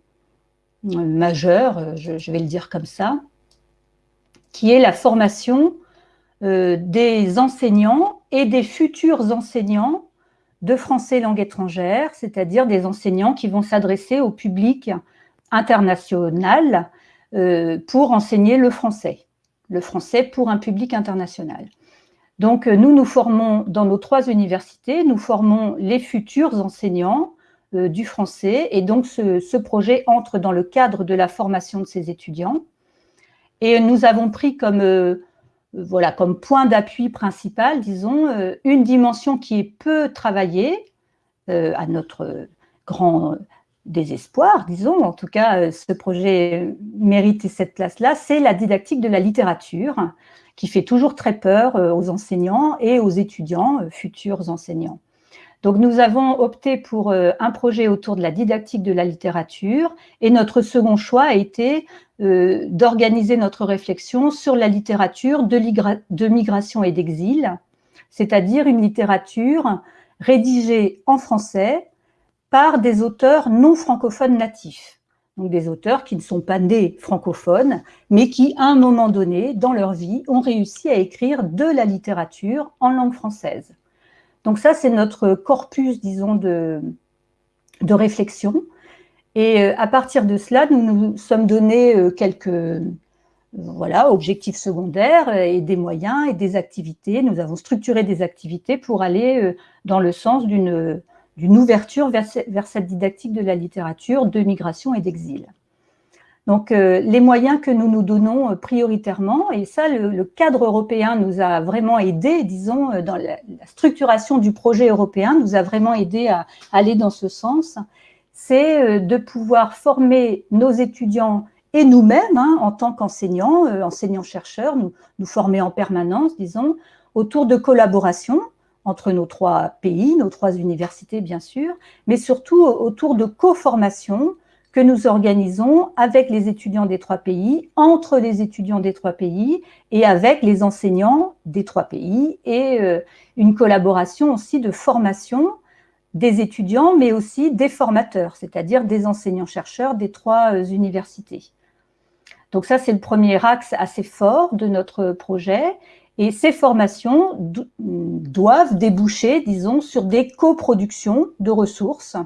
majeur, je, vais le dire comme ça, qui est la formation des enseignants et des futurs enseignants de français langue étrangère, c'est-à-dire des enseignants qui vont s'adresser au public international pour enseigner le français, le français pour un public international. Donc, euh, nous nous formons dans nos trois universités, nous formons les futurs enseignants euh, du français et donc ce, projet entre dans le cadre de la formation de ces étudiants. Et nous avons pris comme, euh, voilà, comme point d'appui principal, disons, une dimension qui est peu travaillée, à notre grand désespoir, disons, en tout cas, ce projet mérite cette place-là, c'est la didactique de la littérature, qui fait toujours très peur euh, aux enseignants et aux étudiants, euh, futurs enseignants. Donc nous avons opté pour euh, un projet autour de la didactique de la littérature et notre second choix a été d'organiser notre réflexion sur la littérature de, migration et d'exil, c'est-à-dire une littérature rédigée en français par des auteurs non francophones natifs donc des auteurs qui ne sont pas nés francophones, mais qui, à un moment donné, dans leur vie, ont réussi à écrire de la littérature en langue française. Donc ça, c'est notre corpus, disons, de, réflexion. Et euh, à partir de cela, nous nous sommes donné euh, quelques euh, voilà, objectifs secondaires et des moyens et des activités. Nous avons structuré des activités pour aller dans le sens d'une ouverture vers, cette didactique de la littérature, de migration et d'exil. Donc, euh, les moyens que nous nous donnons euh, prioritairement, et ça, le, cadre européen nous a vraiment aidé, disons, euh, dans la, structuration du projet européen, nous a vraiment aidé à, aller dans ce sens, c'est de pouvoir former nos étudiants et nous-mêmes, hein, en tant qu'enseignants, enseignants-chercheurs, nous, nous former en permanence, disons, autour de collaborations, entre nos trois pays, nos trois universités bien sûr, mais surtout autour de co-formations que nous organisons avec les étudiants des trois pays, entre les étudiants des trois pays et avec les enseignants des trois pays et euh, une collaboration aussi de formation des étudiants, mais aussi des formateurs, c'est-à-dire des enseignants-chercheurs des trois euh, universités. Donc ça, c'est le premier axe assez fort de notre projet. Et ces formations doivent déboucher, disons, sur des coproductions de ressources,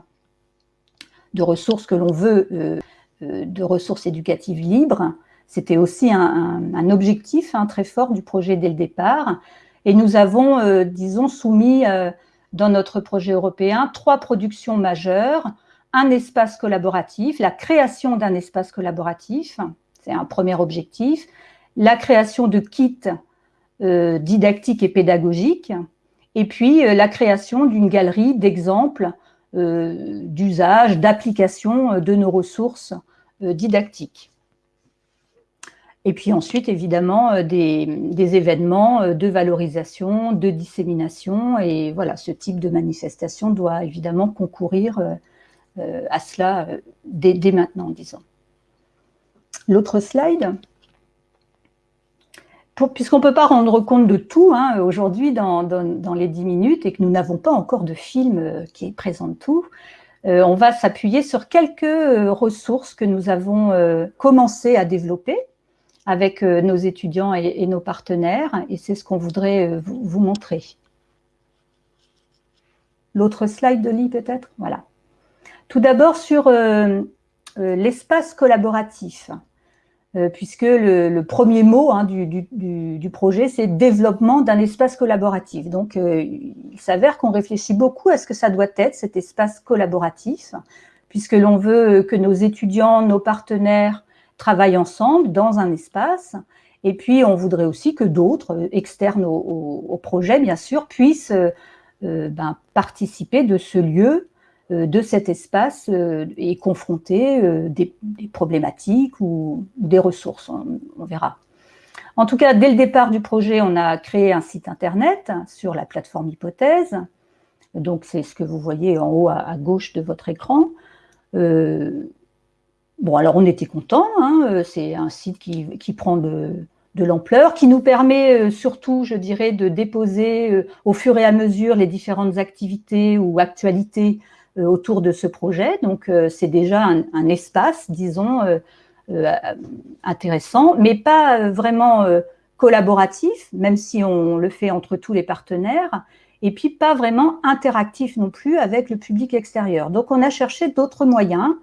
de ressources que l'on veut, euh, euh, de ressources éducatives libres. C'était aussi un, objectif hein, très fort du projet dès le départ. Et nous avons, euh, disons, soumis dans notre projet européen trois productions majeures, un espace collaboratif, la création d'un espace collaboratif, c'est un premier objectif, la création de kits didactiques et pédagogiques, et puis la création d'une galerie d'exemples d'usage, d'application de nos ressources didactiques. Et puis ensuite, évidemment, des, événements de valorisation, de dissémination. Et voilà, ce type de manifestation doit évidemment concourir euh, à cela euh, dès, maintenant, disons. L'autre slide? Puisqu'on ne peut pas rendre compte de tout hein, aujourd'hui dans, les 10 minutes et que nous n'avons pas encore de film euh, qui présente tout, on va s'appuyer sur quelques ressources que nous avons commencé à développer avec nos étudiants et, nos partenaires, et c'est ce qu'on voudrait vous, montrer. L'autre slide de Lee peut-être? Voilà. Tout d'abord sur euh, euh, l'espace collaboratif, euh, puisque le, premier mot hein, du, projet, c'est développement d'un espace collaboratif. Donc, il s'avère qu'on réfléchit beaucoup à ce que ça doit être, cet espace collaboratif, puisque l'on veut que nos étudiants, nos partenaires travaillent ensemble dans un espace, et puis on voudrait aussi que d'autres, externes au, projet, bien sûr, puissent ben, participer de ce lieu euh, de cet espace euh, et confronter euh, des, problématiques ou, des ressources, on, verra. En tout cas, dès le départ du projet, on a créé un site internet sur la plateforme Hypothèse. Donc, c'est ce que vous voyez en haut à, gauche de votre écran. bon, alors on était contents. Hein, c'est un site qui, prend de, l'ampleur, qui nous permet surtout, je dirais, de déposer au fur et à mesure les différentes activités ou actualités euh, autour de ce projet. Donc, euh, c'est déjà un, espace, disons, euh, intéressant, mais pas vraiment collaboratif, même si on le fait entre tous les partenaires, et puis pas vraiment interactif non plus avec le public extérieur. Donc, on a cherché d'autres moyens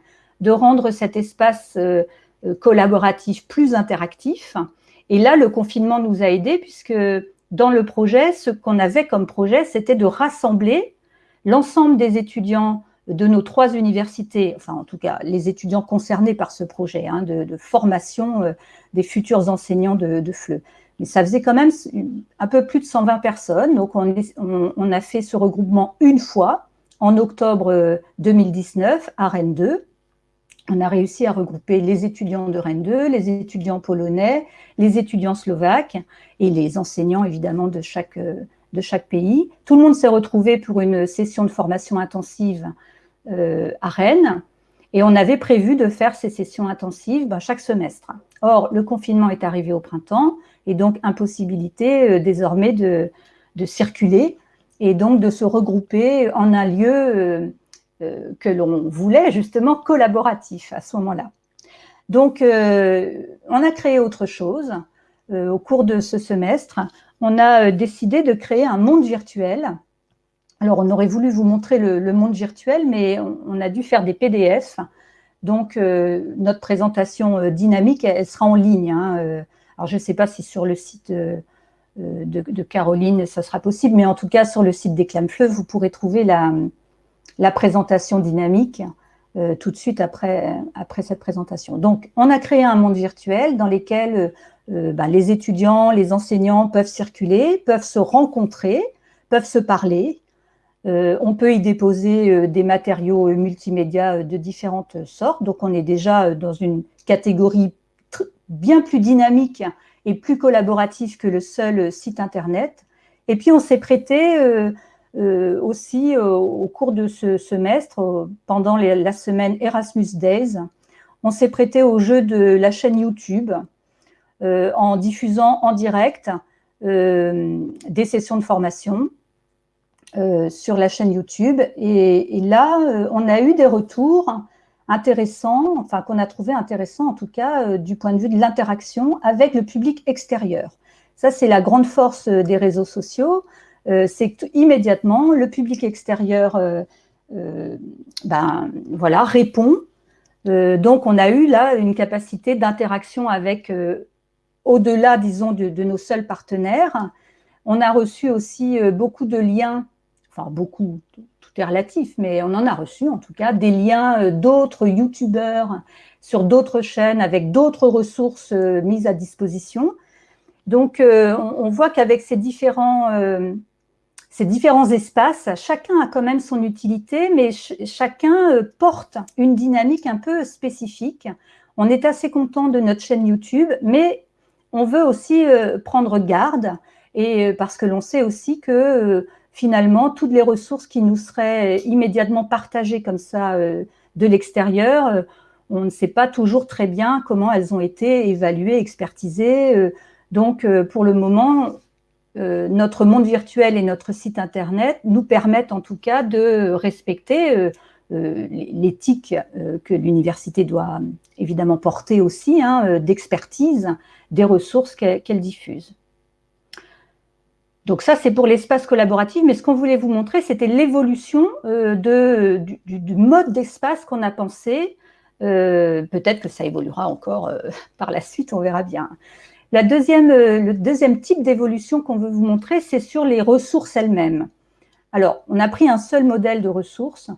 de rendre cet espace collaboratif plus interactif. Et là, le confinement nous a aidés puisque dans le projet, ce qu'on avait comme projet, c'était de rassembler l'ensemble des étudiants de nos trois universités, enfin en tout cas les étudiants concernés par ce projet hein, de, formation euh, des futurs enseignants de, de, FLE. Mais ça faisait quand même un peu plus de 120 personnes, donc on, a fait ce regroupement une fois, en octobre 2019 euh, à Rennes 2. On a réussi à regrouper les étudiants de Rennes 2, les étudiants polonais, les étudiants slovaques et les enseignants évidemment de chaque euh, de chaque pays. Tout le monde s'est retrouvé pour une session de formation intensive euh, à Rennes et on avait prévu de faire ces sessions intensives ben, chaque semestre. Or, le confinement est arrivé au printemps et donc impossibilité euh, désormais de, circuler et donc de se regrouper en un lieu euh, que l'on voulait justement collaboratif à ce moment-là. Donc, on a créé autre chose au cours de ce semestre on a euh, décidé de créer un monde virtuel. Alors, on aurait voulu vous montrer le, monde virtuel, mais on, a dû faire des PDF. Donc, euh, notre présentation euh, dynamique, elle, sera en ligne. Hein, alors, je ne sais pas si sur le site de, Caroline, ça sera possible, mais en tout cas, sur le site des Fleuve, vous pourrez trouver la, présentation dynamique tout de suite après cette présentation. Donc, on a créé un monde virtuel dans lequel euh, bah, les étudiants, les enseignants peuvent circuler, peuvent se rencontrer, peuvent se parler. Euh, on peut y déposer euh, des matériaux multimédia de différentes sortes. Donc, on est déjà dans une catégorie bien plus dynamique et plus collaborative que le seul site Internet. Et puis, on s'est prêté aussi au cours de ce semestre, pendant la semaine Erasmus Days, on s'est prêté au jeu de la chaîne YouTube euh, en diffusant en direct euh, des sessions de formation euh, sur la chaîne YouTube. Et, là, on a eu des retours intéressants, enfin qu'on a trouvé intéressants en tout cas du point de vue de l'interaction avec le public extérieur. Ça, c'est la grande force des réseaux sociaux, c'est immédiatement, le public extérieur ben, voilà, répond. donc, on a eu là une capacité d'interaction avec, au-delà, disons, de, de, nos seuls partenaires. On a reçu aussi beaucoup de liens, enfin beaucoup, tout est relatif, mais on en a reçu en tout cas, des liens d'autres youtubeurs sur d'autres chaînes avec d'autres ressources euh, mises à disposition. Donc, euh, on, voit qu'avec ces différents, euh, ces différents espaces, chacun a quand même son utilité, mais chacun porte une dynamique un peu spécifique. On est assez content de notre chaîne YouTube, mais on veut aussi prendre garde, et parce que l'on sait aussi que finalement, toutes les ressources qui nous seraient immédiatement partagées comme ça de l'extérieur, on ne sait pas toujours très bien comment elles ont été évaluées, expertisées. Euh, donc, euh, pour le moment, euh, notre monde virtuel et notre site Internet nous permettent en tout cas de respecter l'éthique que l'université doit évidemment porter aussi, hein, d'expertise des ressources qu'elle diffuse. Donc ça, c'est pour l'espace collaboratif, mais ce qu'on voulait vous montrer, c'était l'évolution du, mode d'espace qu'on a pensé euh, peut-être que ça évoluera encore euh, par la suite, on verra bien. La deuxième, euh, le deuxième type d'évolution qu'on veut vous montrer, c'est sur les ressources elles-mêmes. Alors, on a pris un seul modèle de ressources.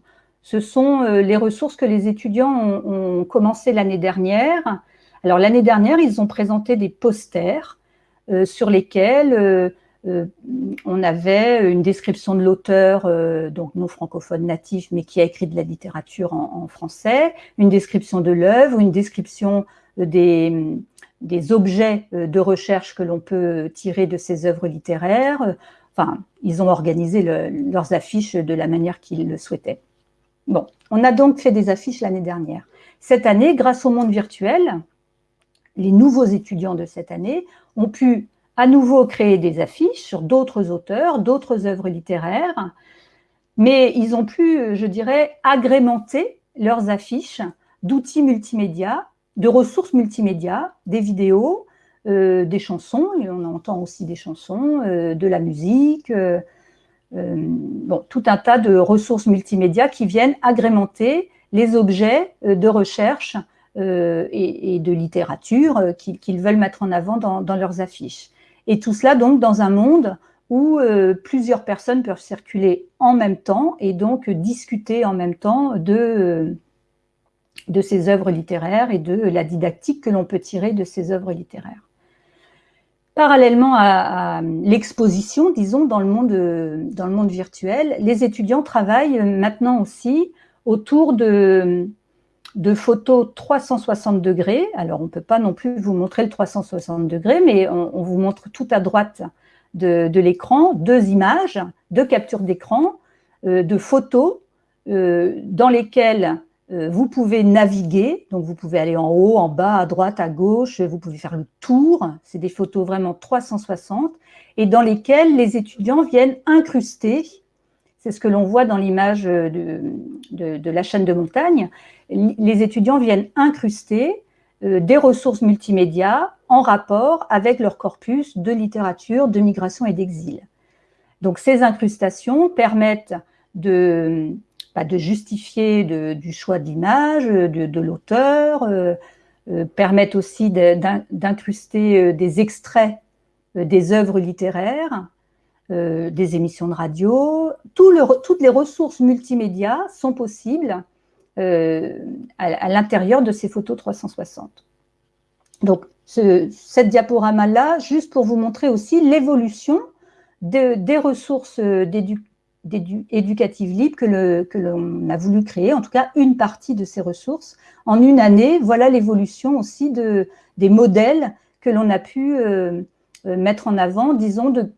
Ce sont les ressources que les étudiants ont, commencé l'année dernière. Alors, l'année dernière, ils ont présenté des posters sur lesquels euh, on avait une description de l'auteur, euh, donc non francophone natif, mais qui a écrit de la littérature en, français, une description de l'œuvre, une description des, objets euh, de recherche que l'on peut tirer de ces œuvres littéraires. Enfin, ils ont organisé leurs affiches de la manière qu'ils le souhaitaient. Bon, on a donc fait des affiches l'année dernière. Cette année, grâce au monde virtuel, les nouveaux étudiants de cette année ont pu à nouveau créer des affiches sur d'autres auteurs, d'autres œuvres littéraires, mais ils ont pu, je dirais, agrémenter leurs affiches d'outils multimédia, de ressources multimédia, des vidéos, euh, des chansons, et on entend aussi des chansons, euh, de la musique, euh, bon, tout un tas de ressources multimédia qui viennent agrémenter les objets de recherche et, de littérature qu'ils veulent mettre en avant dans leurs affiches. Et tout cela donc dans un monde où euh, plusieurs personnes peuvent circuler en même temps et donc discuter en même temps de, euh, de ces œuvres littéraires et de la didactique que l'on peut tirer de ces œuvres littéraires. Parallèlement à, l'exposition, disons, dans le, monde, virtuel, les étudiants travaillent maintenant aussi autour de, photos 360 degrés. Alors, on ne peut pas non plus vous montrer le 360 degrés, mais on, vous montre tout à droite de, l'écran deux images, deux captures d'écran, euh, de photos euh, dans lesquelles vous pouvez naviguer. Donc, vous pouvez aller en haut, en bas, à droite, à gauche. Vous pouvez faire le tour. C'est des photos vraiment 360 et dans lesquelles les étudiants viennent incruster c'est ce que l'on voit dans l'image de, de, la chaîne de montagne, les étudiants viennent incruster euh, des ressources multimédia en rapport avec leur corpus de littérature, de migration et d'exil. Donc ces incrustations permettent de, bah, de justifier du choix d'image, de, de l'auteur, euh, euh, permettent aussi d'incruster des extraits des œuvres littéraires, des émissions de radio. toutes les ressources multimédia sont possibles euh, à, l'intérieur de ces photos 360. Donc, cette diaporama-là, juste pour vous montrer aussi l'évolution des ressources euh, éducatives libres que l'on a voulu créer, en tout cas une partie de ces ressources. En une année, voilà l'évolution aussi de, des modèles que l'on a pu euh, mettre en avant, disons, de,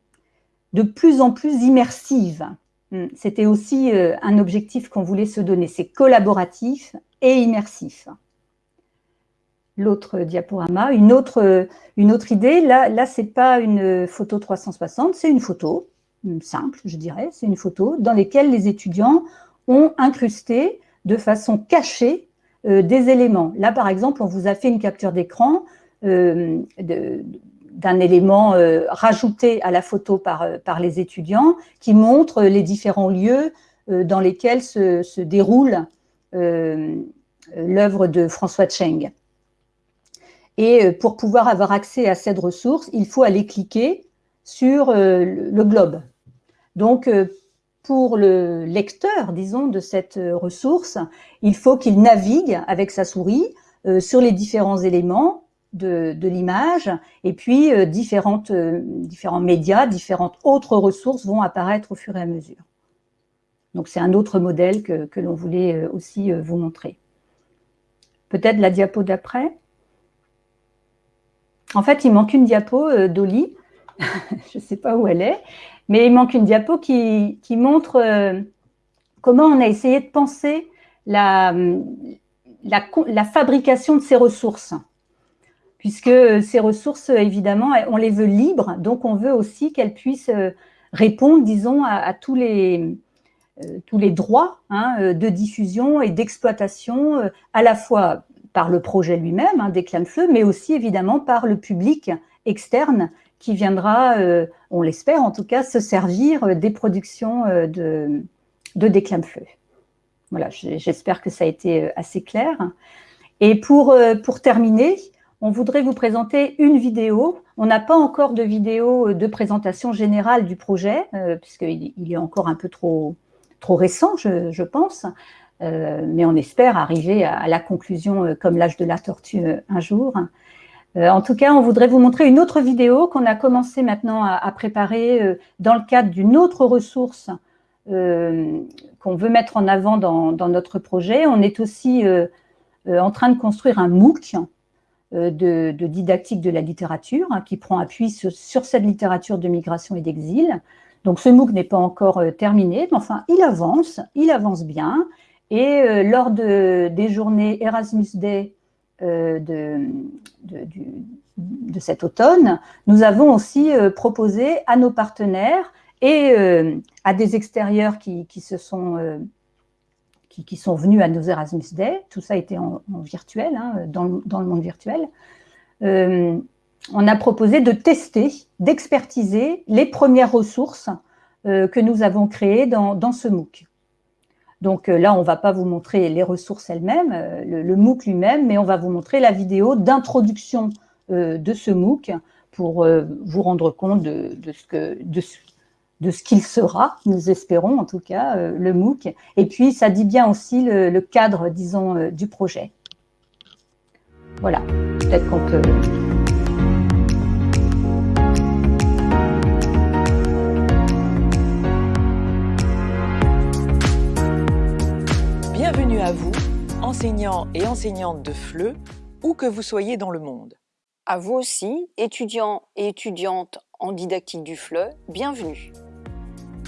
de plus en plus immersives. Mm. C'était aussi euh, un objectif qu'on voulait se donner, c'est collaboratif et immersif. L'autre diaporama, une autre, euh, une autre idée, là, là ce n'est pas une photo 360, c'est une photo, simple je dirais, c'est une photo dans laquelle les étudiants ont incrusté de façon cachée euh, des éléments. Là par exemple, on vous a fait une capture d'écran de, d'un élément rajouté à la photo par, par les étudiants qui montre les différents lieux dans lesquels se, se déroule l'œuvre de François Cheng. Et pour pouvoir avoir accès à cette ressource, il faut aller cliquer sur le globe. Donc, pour le lecteur, disons, de cette euh, ressource, il faut qu'il navigue avec sa souris euh, sur les différents éléments de, l'image et puis euh, différentes, différents médias, différentes autres ressources vont apparaître au fur et à mesure. Donc c'est un autre modèle que, que l'on voulait aussi vous montrer. Peut-être la diapo d'après? En fait, il manque une diapo d'Oli. Je ne sais pas où elle est. Mais il manque une diapo qui, montre euh, comment on a essayé de penser la, fabrication de ces ressources. Puisque ces ressources, évidemment, on les veut libres, donc on veut aussi qu'elles puissent euh, répondre, disons, à, tous, les, euh, droits hein, de diffusion et d'exploitation, à la fois par le projet lui-même, hein, des Feu, mais aussi évidemment par le public externe qui viendra, euh, on l'espère en tout cas, se servir euh, des productions euh, de, de Déclame-Feu. Voilà, j'espère que ça a été assez clair. Et pour, pour terminer, on voudrait vous présenter une vidéo. On n'a pas encore de vidéo de présentation générale du projet, puisqu'il il est encore un peu trop, trop récent, je, pense. mais on espère arriver à la conclusion comme l'âge de la tortue un jour. Euh, en tout cas, on voudrait vous montrer une autre vidéo qu'on a commencé maintenant à, préparer euh, dans le cadre d'une autre ressource euh, qu'on veut mettre en avant dans, notre projet. On est aussi en train de construire un MOOC de, didactique de la littérature hein, qui prend appui sur, cette littérature de migration et d'exil. Donc ce MOOC n'est pas encore terminé, mais enfin il avance, il avance bien. Et lors des journées Erasmus Day euh, de, cet automne, nous avons aussi euh, proposé à nos partenaires et euh, à des extérieurs qui, sont, venus à nos Erasmus Day, tout ça a été en, virtuel, hein, dans, le monde virtuel, on a proposé de tester, d'expertiser les premières ressources que nous avons créées dans, dans ce MOOC. Donc euh, là, on ne va pas vous montrer les ressources elles-mêmes, euh, le, MOOC lui-même, mais on va vous montrer la vidéo d'introduction euh, de ce MOOC pour vous rendre compte de, ce qu'il sera, nous espérons en tout cas, le MOOC. Et puis, ça dit bien aussi le cadre, disons, du projet. Voilà, peut-être qu'on peut... enseignants et enseignantes de FLE, où que vous soyez dans le monde. À vous aussi, étudiants et étudiantes en didactique du FLE, bienvenue.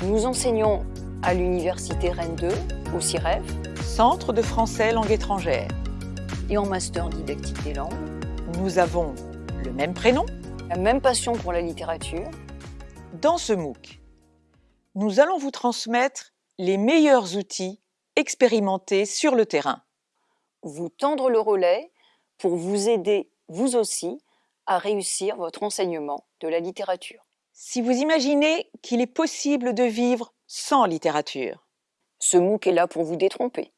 Nous enseignons à l'Université Rennes 2, au CIREF, Centre de français langue étrangère, et en master didactique des langues. Nous avons le même prénom, la même passion pour la littérature. Dans ce MOOC, nous allons vous transmettre les meilleurs outils expérimenter sur le terrain. Vous tendre le relais pour vous aider, vous aussi, à réussir votre enseignement de la littérature. Si vous imaginez qu'il est possible de vivre sans littérature. Ce MOOC est là pour vous détromper.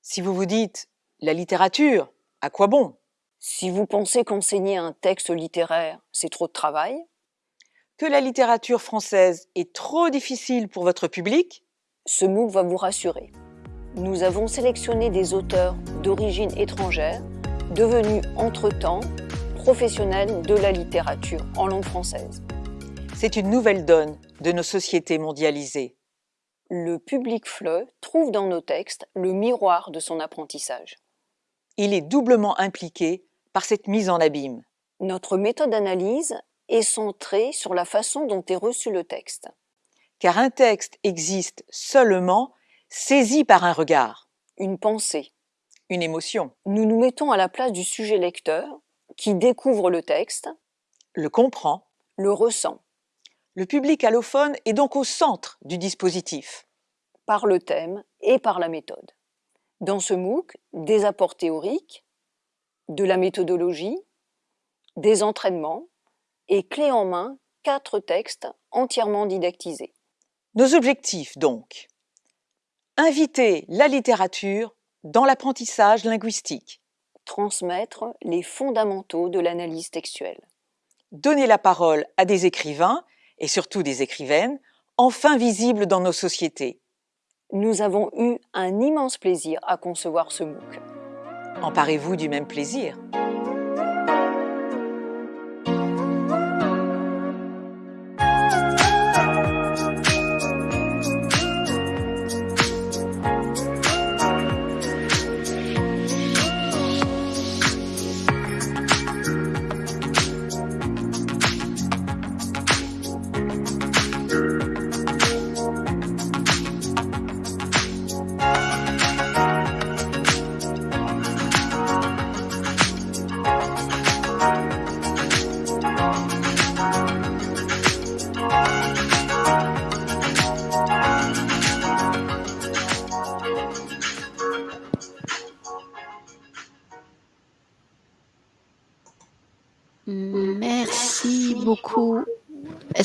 Si vous vous dites « la littérature, à quoi bon ?» Si vous pensez qu'enseigner un texte littéraire, c'est trop de travail. Que la littérature française est trop difficile pour votre public? Ce MOOC va vous rassurer nous avons sélectionné des auteurs d'origine étrangère devenus entre-temps professionnels de la littérature en langue française. C'est une nouvelle donne de nos sociétés mondialisées. Le public FLE trouve dans nos textes le miroir de son apprentissage. Il est doublement impliqué par cette mise en abîme. Notre méthode d'analyse est centrée sur la façon dont est reçu le texte. Car un texte existe seulement saisi par un regard, une pensée, une émotion. Nous nous mettons à la place du sujet lecteur qui découvre le texte, le comprend, le ressent. Le public allophone est donc au centre du dispositif. Par le thème et par la méthode. Dans ce MOOC, des apports théoriques, de la méthodologie, des entraînements, et clé en main quatre textes entièrement didactisés. Nos objectifs donc. Inviter la littérature dans l'apprentissage linguistique. Transmettre les fondamentaux de l'analyse textuelle. Donner la parole à des écrivains, et surtout des écrivaines, enfin visibles dans nos sociétés. Nous avons eu un immense plaisir à concevoir ce MOOC. Emparez-vous du même plaisir.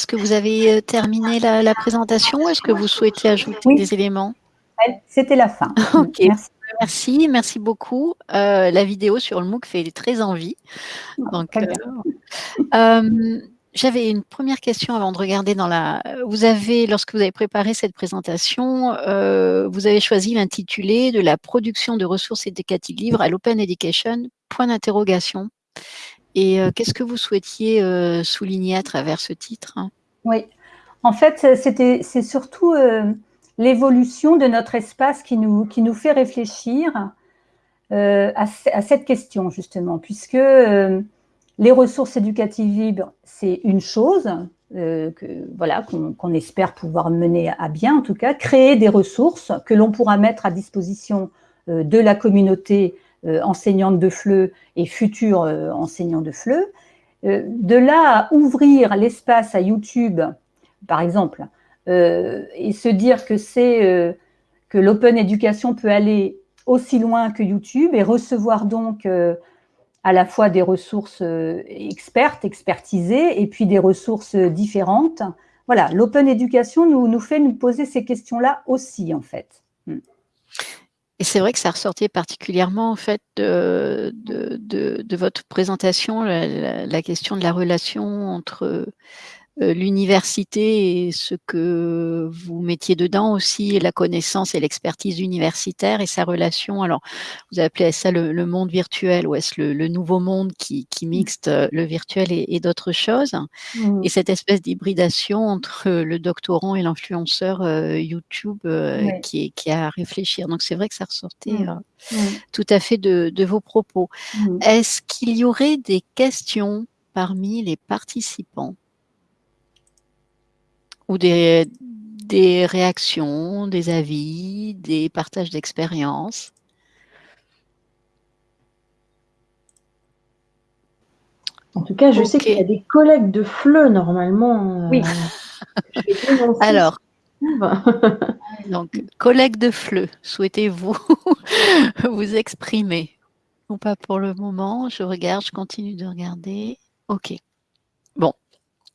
Est-ce que vous avez euh, terminé la, présentation Est-ce que vous souhaitez ajouter des éléments? C'était la fin. ok. Merci. merci, beaucoup. Euh, la vidéo sur le MOOC fait très envie. Donc, euh, j'avais une première question avant de regarder dans la. Vous avez, lorsque vous avez préparé cette présentation, vous avez choisi l'intitulé de la production de ressources éducatives libres à l'Open Education. Point d'interrogation. Et euh, qu'est-ce que vous souhaitiez euh, souligner à travers ce titre Oui, en fait, c'est surtout euh, l'évolution de notre espace qui nous, qui nous fait réfléchir à, cette question, justement, puisque les ressources éducatives libres, c'est une chose, voilà, qu'on espère pouvoir mener à bien, en tout cas, créer des ressources que l'on pourra mettre à disposition de la communauté euh, enseignante de FLE et future euh, enseignant de FLE. Euh, de là à ouvrir l'espace à YouTube, par exemple, et se dire que que l'open education peut aller aussi loin que YouTube et recevoir donc à la fois des ressources expertes, expertisées, et puis des ressources différentes. Voilà, l'open education nous fait nous poser ces questions-là aussi, en fait. Et c'est vrai que ça ressortait particulièrement en fait de, de, votre présentation, la, question de la relation entre l'université et ce que vous mettiez dedans aussi, la connaissance et l'expertise universitaire et sa relation. Alors, vous appelez ça le, monde virtuel ou est-ce le, nouveau monde qui, qui, mmh. mixte euh, le virtuel et, d'autres choses mmh. Et cette espèce d'hybridation entre le doctorant et l'influenceur euh, YouTube qui, est, qui a à réfléchir. Donc, c'est vrai que ça ressortait mmh. tout à fait de, de vos propos. Est-ce qu'il y aurait des questions parmi les participants? Ou des, des réactions, des avis, des partages d'expériences. En tout cas, je sais qu'il y a des collègues de FLE normalement. Euh, oui. Alors, donc, collègues de FLE, souhaitez-vous vous exprimer? Ou pas pour le moment Je regarde, je continue de regarder. Ok.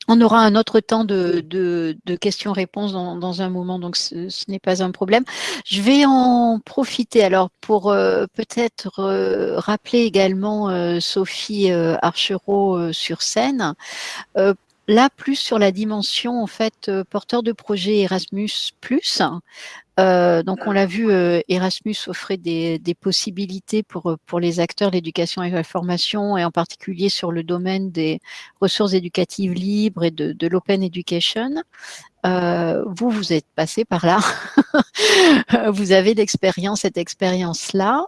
On aura un autre temps de, questions-réponses dans, un moment, donc ce, n'est pas un problème. Je vais en profiter alors pour euh, peut-être euh, rappeler également euh, Sophie Archereau sur scène. là, plus sur la dimension en fait porteur de projet Erasmus+, euh, donc, on l'a vu, euh, Erasmus offrait des, possibilités pour, pour les acteurs de l'éducation et de la formation, et en particulier sur le domaine des ressources éducatives libres et de, l'open education. Euh, vous, vous êtes passé par là. vous avez l'expérience, cette expérience-là.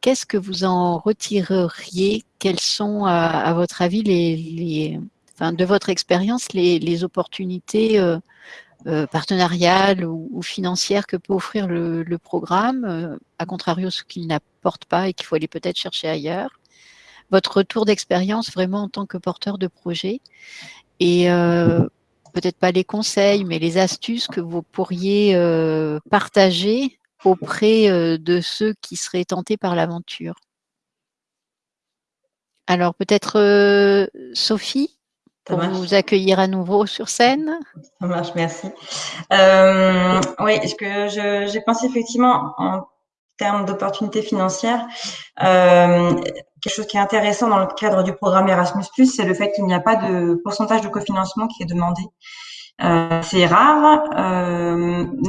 Qu'est-ce que vous en retireriez? Quelles sont, à, votre avis, les, enfin, de votre expérience, les, les opportunités euh, partenariale ou, financière que peut offrir le, programme, euh, à contrario ce qu'il n'apporte pas et qu'il faut aller peut-être chercher ailleurs. Votre retour d'expérience vraiment en tant que porteur de projet et euh, peut-être pas les conseils, mais les astuces que vous pourriez partager auprès de ceux qui seraient tentés par l'aventure. Alors peut-être Sophie? Pour vous accueillir à nouveau sur scène. Ça marche, merci. Euh, oui, ce que j'ai pensé effectivement en termes d'opportunités financières, euh, quelque chose qui est intéressant dans le cadre du programme Erasmus+, c'est le fait qu'il n'y a pas de pourcentage de cofinancement qui est demandé. Euh, c'est rare,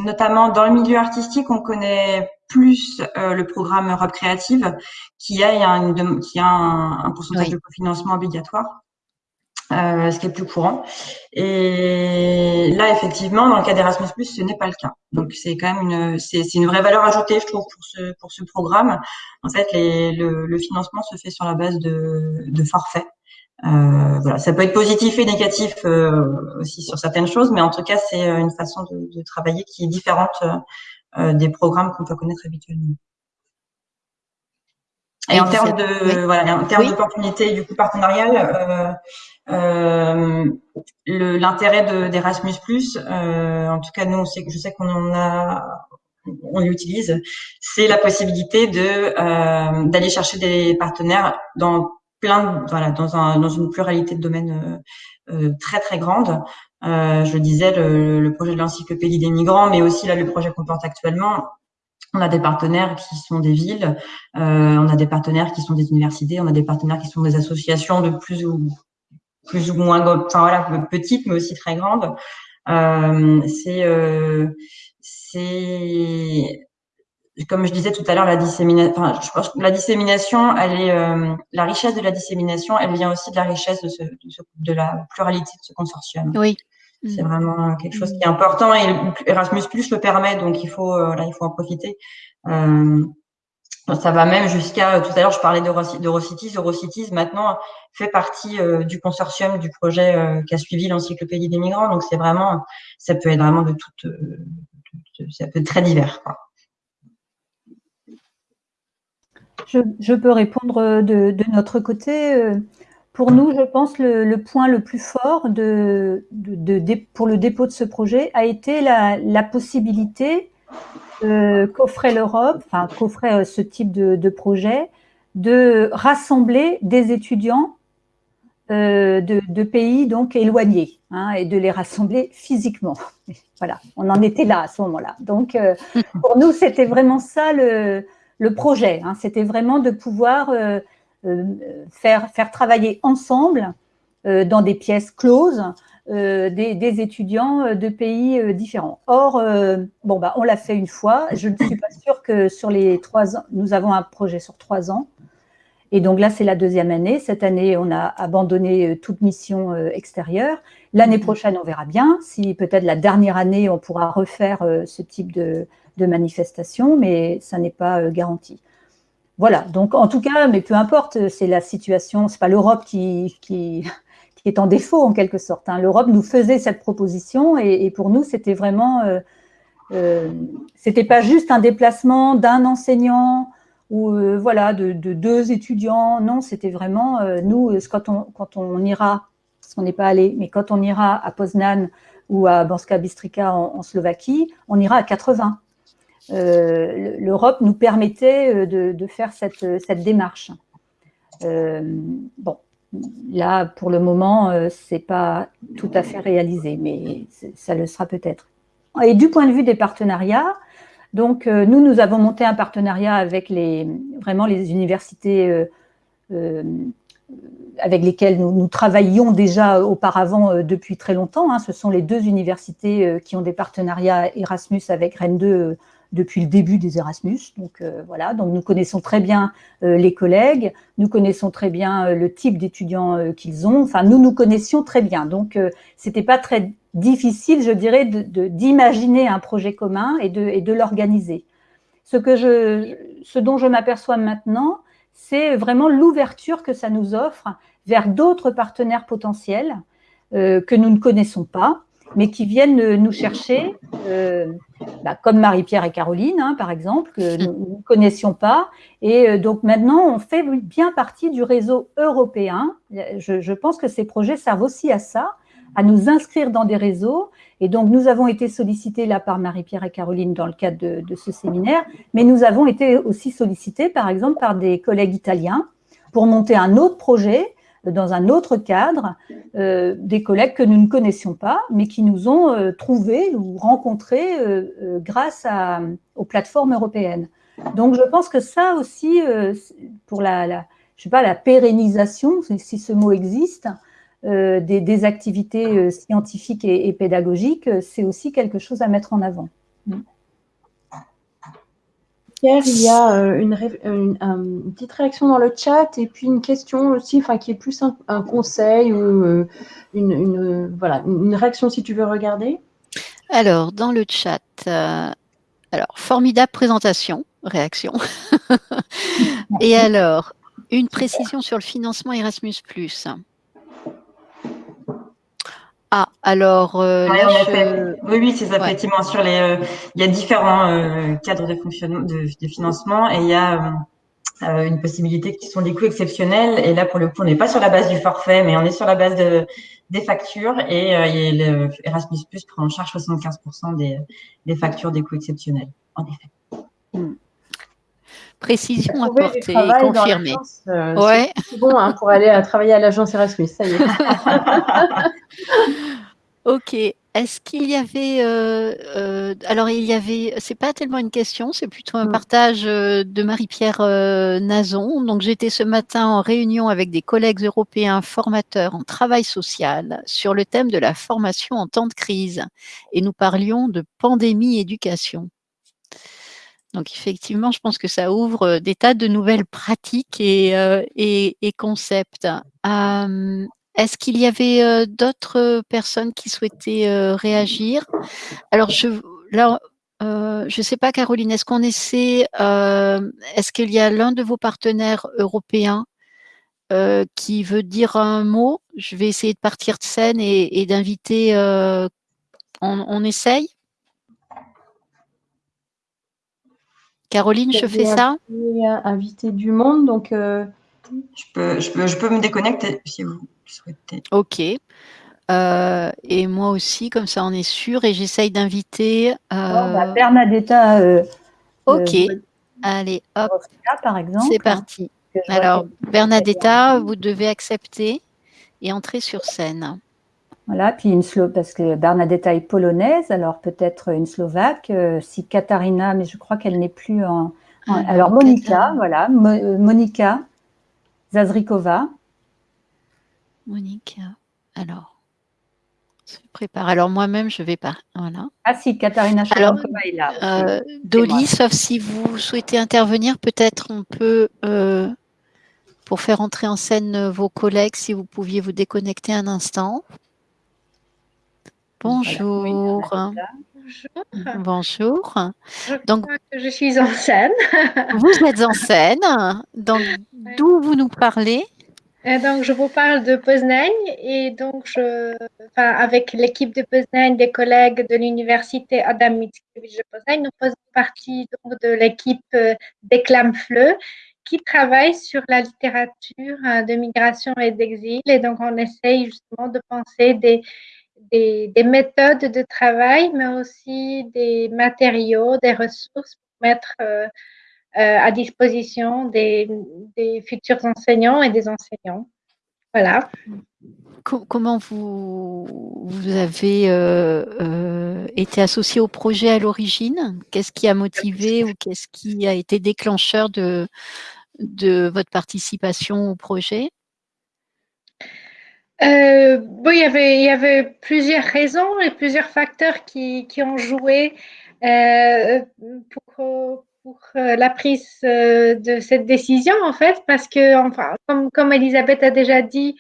notamment dans le milieu artistique, on connaît plus euh, le programme Europe Créative qui a, une, qui a un, un pourcentage de cofinancement obligatoire. Euh, ce qui est plus courant. Et là, effectivement, dans le cas d'Erasmus+, ce n'est pas le cas. Donc, c'est quand même une, c'est, une vraie valeur ajoutée, je trouve, pour ce, pour ce programme. En fait, les, le, le, financement se fait sur la base de, de forfaits. Euh, voilà, ça peut être positif et négatif euh, aussi sur certaines choses, mais en tout cas, c'est une façon de, de travailler qui est différente euh, des programmes qu'on peut connaître habituellement. Et, en termes de voilà, en termes d'opportunités du coup partenarial, euh, euh, l'intérêt d'Erasmus+, euh, en tout cas nous, je sais qu'on en a, on l'utilise, c'est la possibilité de euh, d'aller chercher des partenaires dans plein, voilà, dans un dans une pluralité de domaines euh, très très grande. Euh, je disais le, le projet de l'encyclopédie des migrants, mais aussi là le projet qu'on porte actuellement. On a des partenaires qui sont des villes, euh, on a des partenaires qui sont des universités, on a des partenaires qui sont des associations de plus ou plus ou moins, enfin voilà, petites, mais aussi très grandes. Euh, c'est, euh, c'est, comme je disais tout à l'heure, la dissémination. Enfin, je pense que la dissémination, elle est, euh, la richesse de la dissémination, elle vient aussi de la richesse de, ce, de, ce, de la pluralité de ce consortium. Oui. C'est vraiment quelque chose qui est important et Erasmus Plus le permet, donc il faut, là, il faut en profiter. Euh, ça va même jusqu'à, euh, tout à l'heure, je parlais d'Eurocities. Eurocities, maintenant, fait partie euh, du consortium du projet euh, qui a suivi l'encyclopédie des migrants. Donc, c'est vraiment, ça peut être vraiment de toute, ça peut être très divers. Quoi. Je, je, peux répondre de, de, notre côté. Pour nous, je pense le, point le plus fort de, de, pour le dépôt de ce projet a été la, possibilité euh, qu'offrait l'Europe, enfin qu'offrait euh, ce type de, projet, de rassembler des étudiants euh, de, pays donc éloignés hein, et de les rassembler physiquement. Voilà, on en était là à ce moment-là. Donc pour nous, c'était vraiment ça le, projet. Hein, c'était vraiment de pouvoir faire, faire travailler ensemble dans des pièces closes euh, des, étudiants euh, de pays euh, différents. Or, bon, bah, on l'a fait une fois. Je ne suis pas sûre que sur les trois ans, nous avons un projet sur trois ans. Et donc là, c'est la deuxième année. Cette année, on a abandonné toute mission extérieure. L'année prochaine, on verra bien. Si peut-être la dernière année, on pourra refaire ce type de, de manifestation, mais ça n'est pas garanti. Voilà, donc en tout cas, mais peu importe, c'est la situation, c'est pas l'Europe qui, est en défaut en quelque sorte. Hein. L'Europe nous faisait cette proposition et, pour nous, c'était vraiment, euh, euh, c'était pas juste un déplacement d'un enseignant ou euh, voilà de, de, deux étudiants. Non, c'était vraiment euh, nous quand on quand on ira, parce qu'on n'est pas allé, mais quand on ira à Poznan ou à Banska Bystrica en Slovaquie, on ira à 80. Euh, L'Europe nous permettait de, de, faire cette, cette démarche. bon, Là, pour le moment, euh, ce n'est pas tout à fait réalisé, mais ça le sera peut-être. Et du point de vue des partenariats, donc euh, nous, nous avons monté un partenariat avec les, vraiment les universités euh, avec lesquelles nous, nous, travaillions déjà auparavant depuis très longtemps. Hein. Ce sont les deux universités qui ont des partenariats Erasmus avec Rennes 2 depuis le début des Erasmus. Donc euh, voilà, donc nous connaissons très bien euh, les collègues, nous connaissons très bien euh, le type d'étudiants qu'ils ont. Enfin, nous nous connaissions très bien. Donc c'était pas très difficile, je dirais, d'imaginer un projet commun et de, et de l'organiser. Ce que je, ce dont je m'aperçois maintenant, c'est vraiment l'ouverture que ça nous offre vers d'autres partenaires potentiels que nous ne connaissons pas mais qui viennent nous chercher, euh, bah, comme Marie-Pierre et Caroline, hein, par exemple, que nous ne connaissions pas. Et euh, donc maintenant, on fait bien partie du réseau européen. Je, pense que ces projets servent aussi à ça, à nous inscrire dans des réseaux. Et donc, nous avons été sollicités là par Marie-Pierre et Caroline dans le cadre de, ce séminaire, mais nous avons été aussi sollicités, par exemple, par des collègues italiens pour monter un autre projet dans un autre cadre, des collègues que nous ne connaissions pas, mais qui nous ont trouvés ou rencontrés grâce à, aux plateformes européennes. Donc, je pense que ça aussi, pour la, sais pas, la pérennisation, si ce mot existe, des, activités scientifiques et pédagogiques, c'est aussi quelque chose à mettre en avant. Pierre, il y a euh, une, petite réaction dans le chat et puis une question aussi, enfin qui est plus un, conseil ou euh, une, voilà, une réaction si tu veux regarder. Alors, dans le chat, euh, alors, formidable présentation, réaction. et alors, une précision sur le financement Erasmus+. Ah, alors. Euh, oui, oui, c'est ça, effectivement. Sur les, euh, il y a différents euh, cadres de, fonctionnement, de, financement et il y a une possibilité qui sont des coûts exceptionnels. Et là, pour le coup, on n'est pas sur la base du forfait, mais on est sur la base de, des factures et, le Erasmus Plus prend en charge 75% des, des factures des coûts exceptionnels, en effet. Hmm. Précision apportée, confirmée. Euh, ouais. C'est bon hein, pour aller à travailler à l'agence Erasmus, ça y est. ok. Est-ce qu'il y avait, euh, euh, alors il y avait, c'est pas tellement une question, c'est plutôt un partage de Marie-Pierre Nazon. Donc j'étais ce matin en réunion avec des collègues européens formateurs en travail social sur le thème de la formation en temps de crise et nous parlions de pandémie éducation. Donc effectivement, je pense que ça ouvre des tas de nouvelles pratiques et, concepts. Est-ce qu'il y avait d'autres personnes qui souhaitaient réagir? Alors, je, là, ne sais pas, Caroline, est-ce qu'on essaie, est-ce qu'il y a l'un de vos partenaires européens qui veut dire un mot? Je vais essayer de partir de scène et, d'inviter, on essaye? Caroline, je fais ça Inviter du monde, donc... Euh, je, peux, je, peux, je, peux, me déconnecter si vous souhaitez. Ok. Euh, et moi aussi, comme ça on est sûr, et j'essaye d'inviter... Euh... Bah, Bernadetta... Euh, ok. Allez, hop. par exemple. C'est parti. Alors, Bernadetta, vous devez accepter et entrer sur scène. Voilà, puis une parce que Bernadetta est polonaise, alors peut-être une slovaque. Euh, si Katarina, mais je crois qu'elle n'est plus en. Ah, alors Monica, voilà, euh, Monica Zazrikova. Monica, alors. Je prépare. Alors moi-même, je vais pas. Voilà. Ah si, Katarina Chalankova est là. Euh, Dolly, sauf si vous souhaitez intervenir, peut-être on peut, pour faire entrer en scène vos collègues, si vous pouviez vous déconnecter un instant. Bonjour. Bonjour. Bonjour. Je Donc, que je suis en scène. vous êtes en scène. Donc, d'où vous nous parlez? Donc, je vous parle de Poznań et donc, je, avec l'équipe de Poznań, des collègues de l'université Adam Mickiewicz de Poznań, nous faisons partie donc, de l'équipe euh, Fleu qui travaille sur la littérature euh, de migration et d'exil. Et donc, on essaye justement de penser des, des, méthodes de travail, mais aussi des matériaux, des ressources pour mettre euh, euh, à disposition des, futurs enseignants et des enseignants. Voilà. Comment vous, vous avez euh, été associé au projet à l'origine? Qu'est-ce qui a motivé ou qu'est-ce qui a été déclencheur de, de votre participation au projet? Euh, bon, il, y avait, il y avait plusieurs raisons et plusieurs facteurs qui, qui ont joué euh, pour, pour euh, la prise euh, de cette décision, en fait, parce que, enfin, comme, comme Elisabeth a déjà dit,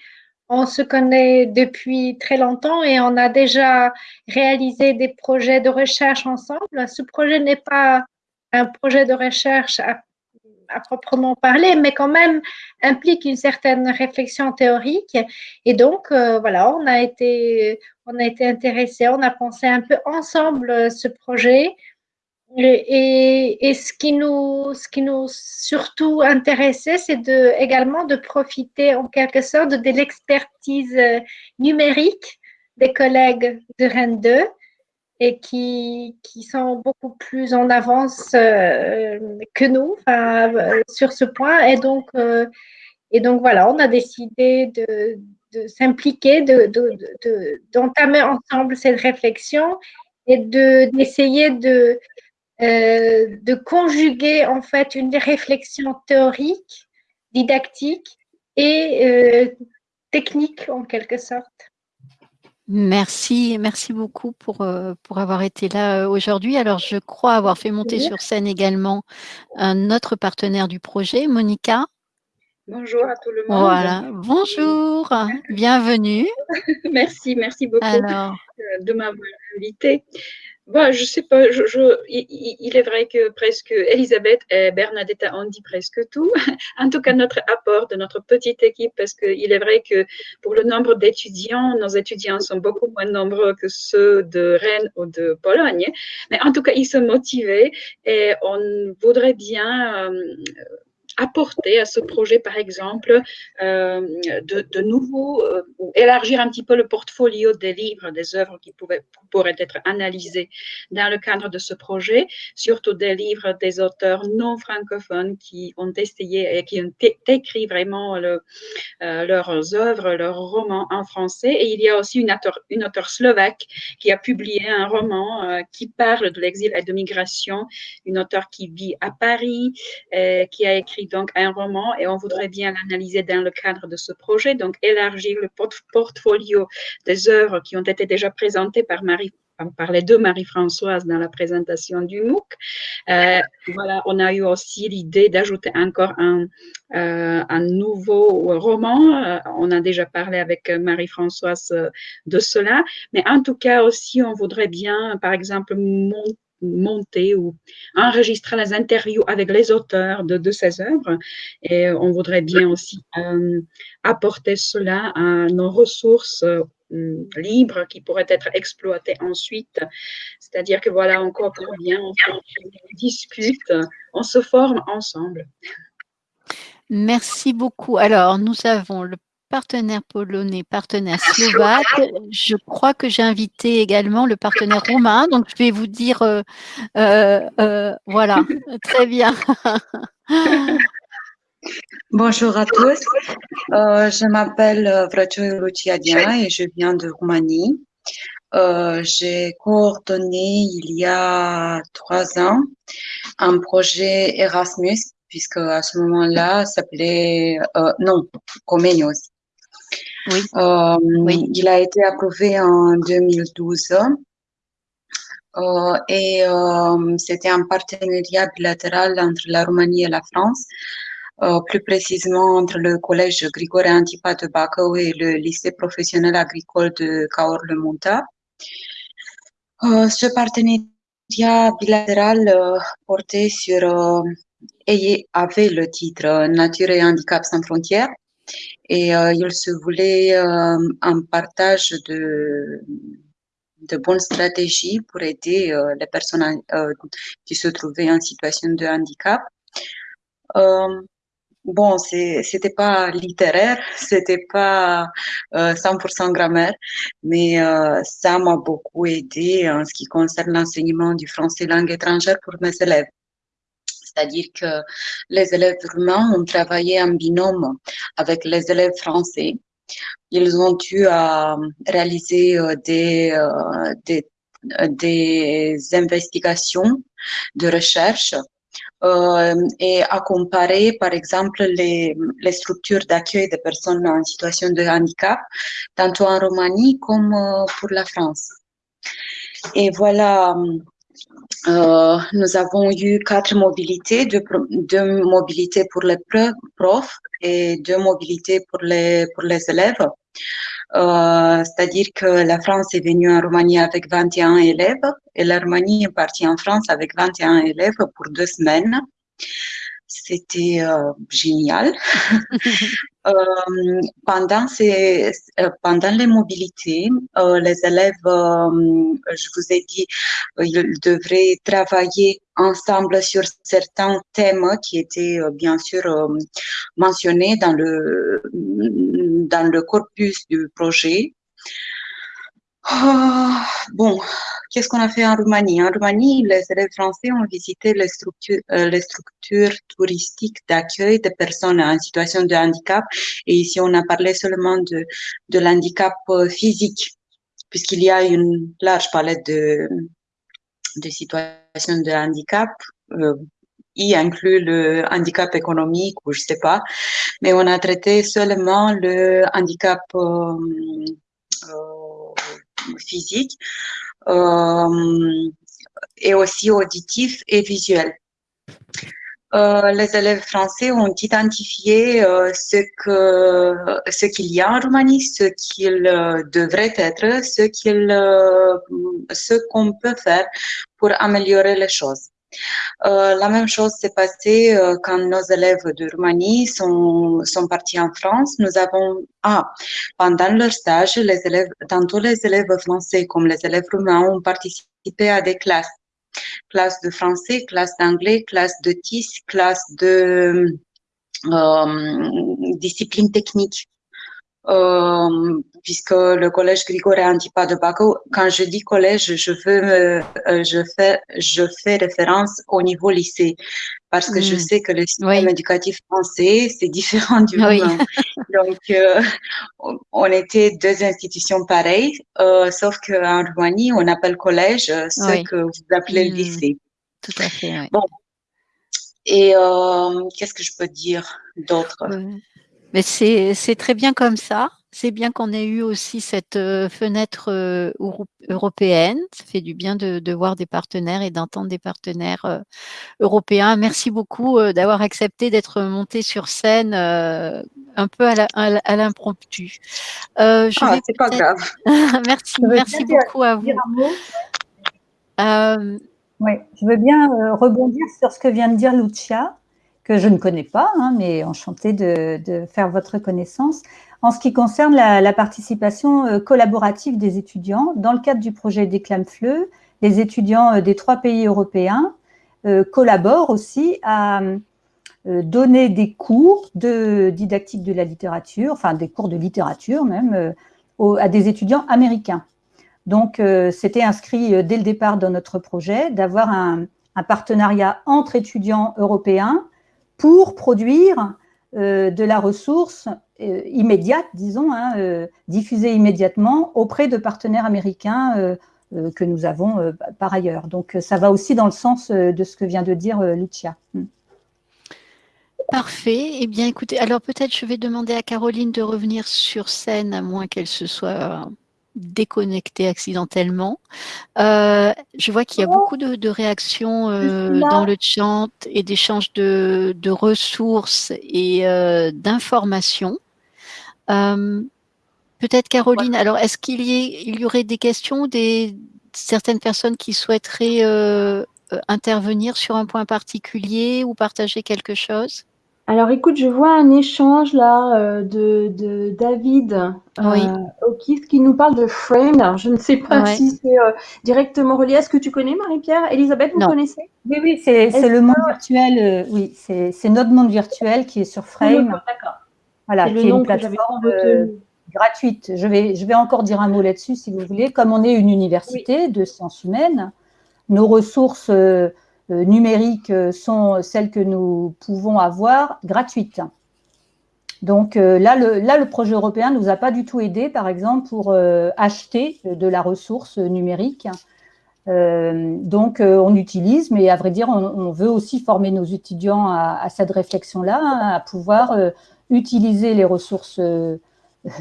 on se connaît depuis très longtemps et on a déjà réalisé des projets de recherche ensemble. Ce projet n'est pas un projet de recherche à à proprement parler, mais quand même implique une certaine réflexion théorique. Et donc, euh, voilà, on a été, on a été intéressés, on a pensé un peu ensemble euh, ce projet. Et, et, ce qui nous, ce qui nous surtout intéressait, c'est de, également de profiter en quelque sorte de l'expertise euh, numérique des collègues de Rennes 2 et qui, qui sont beaucoup plus en avance euh, que nous euh, sur ce point et donc euh, Et donc voilà, on a décidé de, de s'impliquer, d'entamer de, de, ensemble cette réflexion et d'essayer de, de conjuguer en fait une réflexion théorique, didactique et technique en quelque sorte. Merci, merci beaucoup pour, euh, pour avoir été là aujourd'hui. Alors, je crois avoir fait monter sur scène également un autre partenaire du projet, Monica. Bonjour à tout le monde. Voilà, bonjour, bienvenue. merci, merci beaucoup Alors... de m'avoir invité. Bon, je sais pas, je, je, il, est vrai que presque Elisabeth et Bernadette ont dit presque tout. En tout cas, notre apport de notre petite équipe, parce qu'il est vrai que pour le nombre d'étudiants, nos étudiants sont beaucoup moins nombreux que ceux de Rennes ou de Pologne. Mais en tout cas, ils sont motivés et on voudrait bien euh, apporter à ce projet, par exemple, euh, de, de, nouveau, euh, élargir un petit peu le portfolio des livres, des œuvres qui pouvaient, pourraient être analysées dans le cadre de ce projet, surtout des livres des auteurs non francophones qui ont essayé et qui ont écrit vraiment euh, leurs œuvres, leurs romans en français. Et il y a aussi une auteure, une auteure slovaque qui a publié un roman euh, qui parle de l'exil et de migration, une auteure qui vit à Paris, qui a écrit donc un roman et on voudrait bien l'analyser dans le cadre de ce projet, donc élargir le portfolio des œuvres qui ont été déjà présentées par Marie par les deux Marie-Françoise dans la présentation du MOOC. Euh, voilà, on a eu aussi l'idée d'ajouter encore un, euh, un, nouveau roman. Euh, on a déjà parlé avec Marie-Françoise de cela, mais en tout cas aussi, on voudrait bien, par exemple, monter monter ou enregistrer les interviews avec les auteurs de, ces œuvres. Et on voudrait bien aussi euh, apporter cela à nos ressources euh, libres qui pourraient être exploitées ensuite. C'est-à-dire que voilà, encore pour bien, on, on discute, on se forme ensemble. Merci beaucoup. Alors, nous avons le partenaire polonais, partenaire slovaque. Je crois que j'ai invité également le partenaire roumain, donc je vais vous dire, euh, euh, euh, voilà, très bien. Bonjour à tous, je m'appelle Vraciu Luciadian et je viens de Roumanie. j'ai coordonné il y a trois ans un projet Erasmus puisque à ce moment-là, ça s'appelait, non, Comenius. Euh, oui. Il a été approuvé en 2012 euh, et euh, c'était un partenariat bilatéral entre la Roumanie et la France, plus précisément entre le collège Grigore Antipa de Bacău et le lycée professionnel agricole de Cahors-le-Monta. ce partenariat bilatéral portait sur et avait le titre Nature et handicap sans frontières et euh, il se voulait euh, un partage de, de bonnes stratégies pour aider euh, les personnes qui se trouvaient en situation de handicap. Bon, c'était pas littéraire, c'était pas 100% grammaire, mais ça m'a beaucoup aidé en ce qui concerne l'enseignement du français langue étrangère pour mes élèves c'est-à-dire que les élèves roumains ont travaillé en binôme avec les élèves français. Ils ont dû euh, réaliser euh, des, euh, des, des, investigations de recherche et à comparer, par exemple, les, les structures d'accueil des personnes en situation de handicap, tantôt en Roumanie comme pour la France. Et voilà, euh, nous avons eu quatre mobilités, deux, mobilités pour les profs et deux mobilités pour les, pour les élèves. Euh, C'est-à-dire que la France est venue en Roumanie avec 21 élèves et la Roumanie est partie en France avec 21 élèves pour deux semaines. C'était euh, génial. euh, pendant, ces, euh, pendant les mobilités, les élèves, je vous ai dit, ils devraient travailler ensemble sur certains thèmes qui étaient bien sûr mentionnés dans le, dans le corpus du projet. Ah, bon, qu'est-ce qu'on a fait en Roumanie? En Roumanie, les élèves français ont visité les structures, euh, les structures touristiques d'accueil des personnes en situation de handicap. Et ici, on a parlé seulement de, de l'handicap euh, physique, puisqu'il y a une large palette de, de situations de handicap. Euh, y inclut le handicap économique ou je sais pas, mais on a traité seulement le handicap euh, physique euh, et aussi auditif et visuel. Euh, les élèves français ont identifié euh, ce ce qu'il y a en Roumanie, ce qu'il devrait être, ce ce qu'on peut faire pour améliorer les choses. Euh, la même chose s'est passée euh, quand nos élèves de Roumanie sont, sont partis en France. Nous avons, ah, pendant leur stage, les élèves, tantôt les élèves français comme les élèves roumains ont participé à des classes. Classes de français, classes d'anglais, classes de TIS, classes de euh, discipline technique. Euh, puisque le collège Grigore Antipa de Baco, quand je dis collège, je veux me, euh, je fais, je fais référence au niveau lycée, parce que je mm. sais que le système éducatif français, c'est différent du oui. Donc, euh, on était deux institutions pareilles, euh, sauf qu'en Roumanie, on appelle collège ce que vous appelez mm. lycée. Tout à fait, oui. Bon. Et qu'est-ce que je peux dire d'autre? Mais c'est très bien comme ça. C'est bien qu'on ait eu aussi cette euh, fenêtre euh, européenne. Ça fait du bien de, de voir des partenaires et d'entendre des partenaires euh, européens. Merci beaucoup d'avoir accepté d'être monté sur scène un peu à l'impromptu. ah, c'est pas grave. merci, merci beaucoup à vous. oui, je veux bien rebondir sur ce que vient de dire Lucia que je ne connais pas, hein, mais enchantée de, faire votre connaissance. En ce qui concerne la, participation euh, collaborative des étudiants, dans le cadre du projet Déclame-Fleu, les étudiants euh, des trois pays européens euh, collaborent aussi à donner des cours de didactique de la littérature, enfin des cours de littérature même, à des étudiants américains. Donc, c'était inscrit dès le départ dans notre projet d'avoir un partenariat entre étudiants européens pour produire euh, de la ressource euh, immédiate, disons, hein, euh, diffusée immédiatement auprès de partenaires américains que nous avons par ailleurs. Donc, ça va aussi dans le sens de ce que vient de dire Lucia. Mm. Parfait. Eh bien, écoutez, alors peut-être je vais demander à Caroline de revenir sur scène, à moins qu'elle se soit déconnecté accidentellement. Euh, je vois qu'il y a beaucoup de, de réactions euh, dans le chat et d'échanges de, de, ressources et euh, d'informations. Peut-être Caroline, alors est-ce qu'il y, il y aurait des questions, des certaines personnes qui souhaiteraient intervenir sur un point particulier ou partager quelque chose? Alors écoute, je vois un échange là euh, de, de, David oui. euh, qui nous parle de Frame. Alors, je ne sais pas si c'est euh, directement relié. Est-ce que tu connais Marie-Pierre Elisabeth, vous non. connaissez? Oui, oui, c'est le monde virtuel. Euh, oui, c'est notre monde virtuel qui est sur Frame. D'accord. Voilà, qui est une plateforme euh, gratuite. Je vais, je vais encore dire un mot là-dessus si vous voulez. Comme on est une université oui. de sciences humaines, nos ressources euh, numériques euh, sont celles que nous pouvons avoir gratuites. Donc euh, là le, projet européen ne nous a pas du tout aidé, par exemple, pour euh, acheter de la ressource numérique. Euh, donc on utilise, mais à vrai dire, on, veut aussi former nos étudiants à, à cette réflexion-là, hein, à pouvoir utiliser les ressources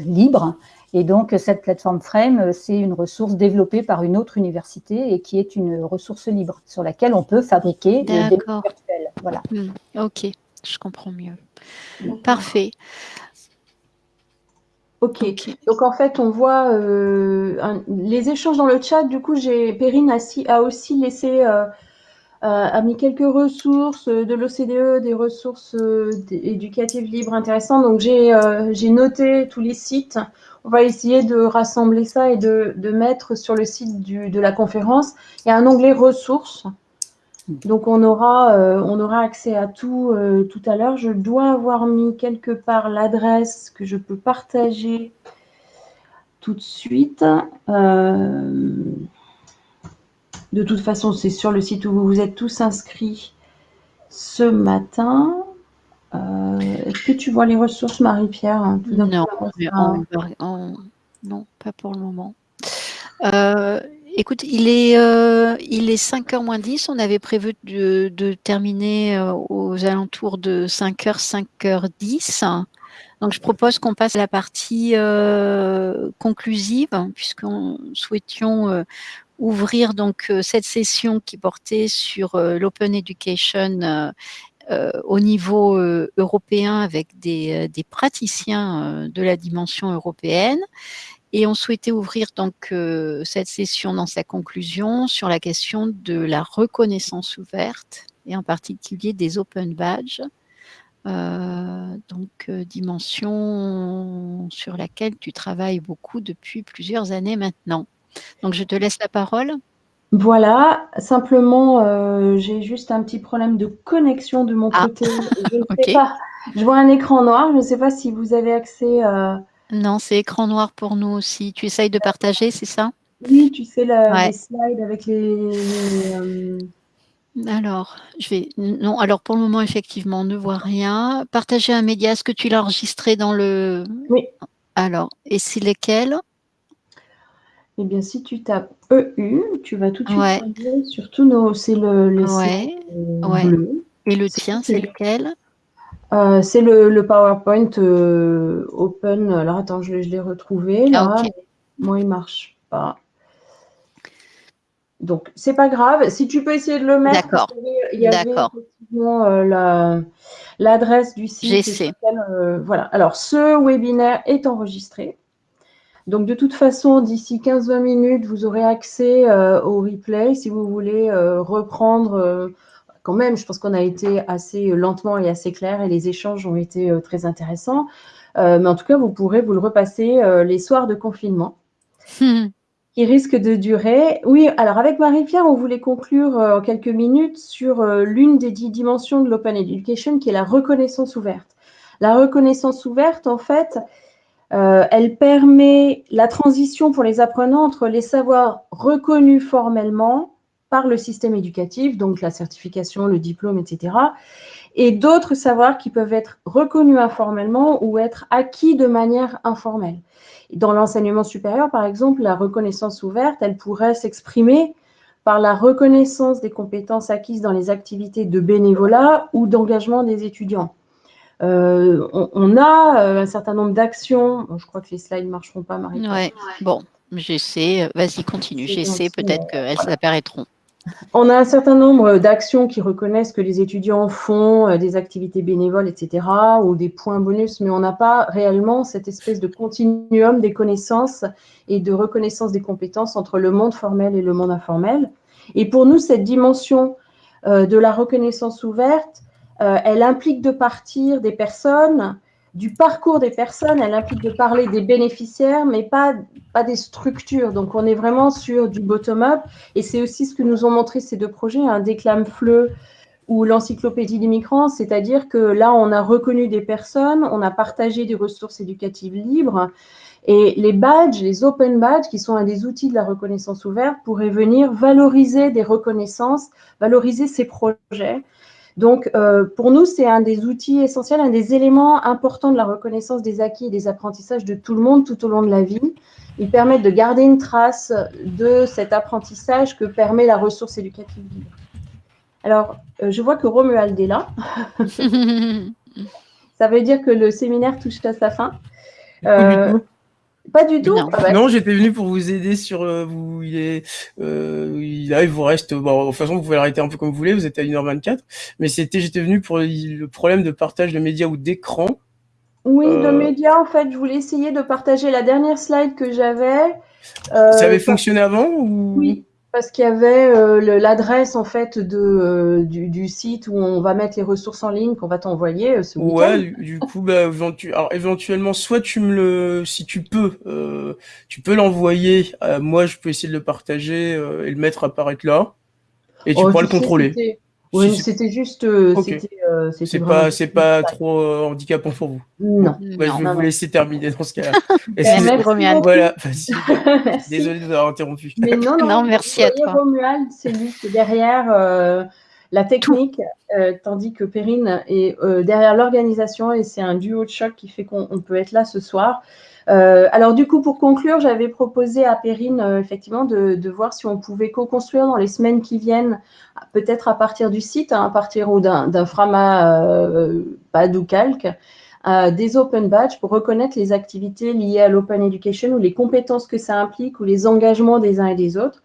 libres et donc, cette plateforme Frame, c'est une ressource développée par une autre université et qui est une ressource libre sur laquelle on peut fabriquer des virtuels. Voilà. Mmh, ok, je comprends mieux. Parfait. Okay. ok. Donc en fait, on voit euh, un, les échanges dans le chat. Du coup, j'ai Perrine a, a, aussi laissé euh, a mis quelques ressources de l'OCDE, des ressources euh, éducatives libres intéressantes. Donc j'ai euh, noté tous les sites on va essayer de rassembler ça et de, de mettre sur le site du, de la conférence. Il y a un onglet ressources. Donc, on aura, euh, on aura accès à tout euh, tout à l'heure. Je dois avoir mis quelque part l'adresse que je peux partager tout de suite. Euh, de toute façon, c'est sur le site où vous vous êtes tous inscrits ce matin. Euh, est-ce que tu vois les ressources, Marie-Pierre non, non, pas pour le moment. Euh, écoute, il est, il est 5h moins 10. On avait prévu de, terminer aux alentours de 5h, 5h10. Donc, je propose qu'on passe à la partie conclusive, puisqu'on souhaitions ouvrir donc euh, cette session qui portait sur euh, l'open education euh, au niveau européen avec des, des praticiens de la dimension européenne. Et on souhaitait ouvrir donc cette session dans sa conclusion sur la question de la reconnaissance ouverte et en particulier des open badges. donc dimension sur laquelle tu travailles beaucoup depuis plusieurs années maintenant. Donc, je te laisse la parole. Voilà, simplement, euh, j'ai juste un petit problème de connexion de mon ah. côté. Je ne sais pas. Je vois un écran noir. Je ne sais pas si vous avez accès. Euh, non, c'est écran noir pour nous aussi. Tu essayes de partager, c'est ça? Oui, tu sais, les slides avec les. Euh, alors, je vais. Non, alors pour le moment, effectivement, on ne voit rien. Partager un média, est-ce que tu l'as enregistré dans le. Oui. Alors, et c'est lesquels eh bien, si tu tapes EU, tu vas tout de suite ouais. sur tous nos. C'est le, le ouais. bleu. Et le tien, c'est lequel? Euh, C'est le, PowerPoint euh, Open. Alors, attends, je, l'ai retrouvé. Là. Ah, Moi, il ne marche pas. Donc, c'est pas grave. Si tu peux essayer de le mettre. D'accord. Il y avait effectivement euh, l'adresse du site. Voilà. Alors, ce webinaire est enregistré. Donc, de toute façon, d'ici 15-20 minutes, vous aurez accès euh, au replay si vous voulez euh, reprendre. Euh, quand même, je pense qu'on a été assez lentement et assez clair et les échanges ont été très intéressants. mais en tout cas, vous pourrez vous le repasser les soirs de confinement. qui risque de durer. Oui, alors avec Marie-Pierre, on voulait conclure en quelques minutes sur l'une des dix dimensions de l'open education, qui est la reconnaissance ouverte. La reconnaissance ouverte, en fait, euh, elle permet la transition pour les apprenants entre les savoirs reconnus formellement par le système éducatif, donc la certification, le diplôme, etc., et d'autres savoirs qui peuvent être reconnus informellement ou être acquis de manière informelle. Dans l'enseignement supérieur, par exemple, la reconnaissance ouverte, elle pourrait s'exprimer par la reconnaissance des compétences acquises dans les activités de bénévolat ou d'engagement des étudiants. Euh, on, a euh, un certain nombre d'actions. je crois que les slides ne marcheront pas, Marie. Ouais. Bon, j'essaie. Vas-y, continue. J'essaie. Peut-être qu'elles apparaîtront. On a un certain nombre d'actions qui reconnaissent que les étudiants font euh, des activités bénévoles, etc., ou des points bonus, mais on n'a pas réellement cette espèce de continuum des connaissances et de reconnaissance des compétences entre le monde formel et le monde informel. Et pour nous, cette dimension de la reconnaissance ouverte, elle implique de partir des personnes, du parcours des personnes, elle implique de parler des bénéficiaires, mais pas, pas des structures. Donc, on est vraiment sur du bottom-up. Et c'est aussi ce que nous ont montré ces deux projets, un déclame fleu ou l'encyclopédie des migrants, c'est-à-dire que là, on a reconnu des personnes, on a partagé des ressources éducatives libres, et les badges, les open badges, qui sont un des outils de la reconnaissance ouverte, pourraient venir valoriser des reconnaissances, valoriser ces projets, donc, euh, pour nous, c'est un des outils essentiels, un des éléments importants de la reconnaissance des acquis et des apprentissages de tout le monde tout au long de la vie. Ils permettent de garder une trace de cet apprentissage que permet la ressource éducative libre. Alors, euh, je vois que Romuald est là. Ça veut dire que le séminaire touche à sa fin. Euh, pas du tout. Non, ah bah. j'étais venu pour vous aider sur euh, vous. Il est, euh, il, vous reste. Bon, de toute façon, vous pouvez l'arrêter un peu comme vous voulez. Vous êtes à 1h24. Mais c'était, j'étais venu pour le problème de partage de médias ou d'écran. Oui, de euh, médias. En fait, je voulais essayer de partager la dernière slide que j'avais. ça avait fonctionné avant ou... Oui. Parce qu'il y avait euh, l'adresse en fait de, euh, du, site où on va mettre les ressources en ligne qu'on va t'envoyer euh, ce Ouais, du, coup, bah, alors, éventuellement, soit tu me le, si tu peux, tu peux l'envoyer. moi, je peux essayer de le partager et le mettre apparaître là, et tu oh, pourras le contrôler. Oui, c'était juste. Euh, euh, c'est pas, c'est pas trop euh, handicapant pour vous? Non. Bah, je vais vous laisser terminer dans ce cas-là. Romuald. Voilà. Désolé de vous avoir interrompu. Mais non, non, merci à toi. Romuald, c'est lui qui est derrière la technique, tandis que Perrine est derrière l'organisation et c'est un duo de choc qui fait qu'on peut être là ce soir. Euh, alors du coup, pour conclure, j'avais proposé à Perrine euh, effectivement de, voir si on pouvait co-construire dans les semaines qui viennent, peut-être à partir du site, hein, à partir d'un Frama euh, pad ou calque, des open badges pour reconnaître les activités liées à l'open education ou les compétences que ça implique ou les engagements des uns et des autres.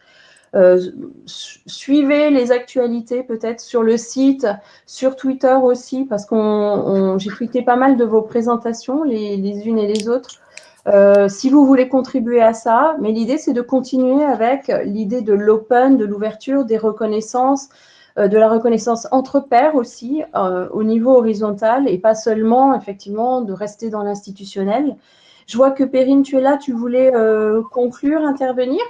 suivez les actualités peut-être sur le site, sur Twitter aussi, parce que j'ai tweeté pas mal de vos présentations, les unes et les autres. Euh, si vous voulez contribuer à ça, mais l'idée, c'est de continuer avec l'idée de l'open, de l'ouverture, des reconnaissances, euh, de la reconnaissance entre pairs aussi, euh, au niveau horizontal, et pas seulement, effectivement, de rester dans l'institutionnel. Je vois que Perrine, tu es là, tu voulais conclure, intervenir?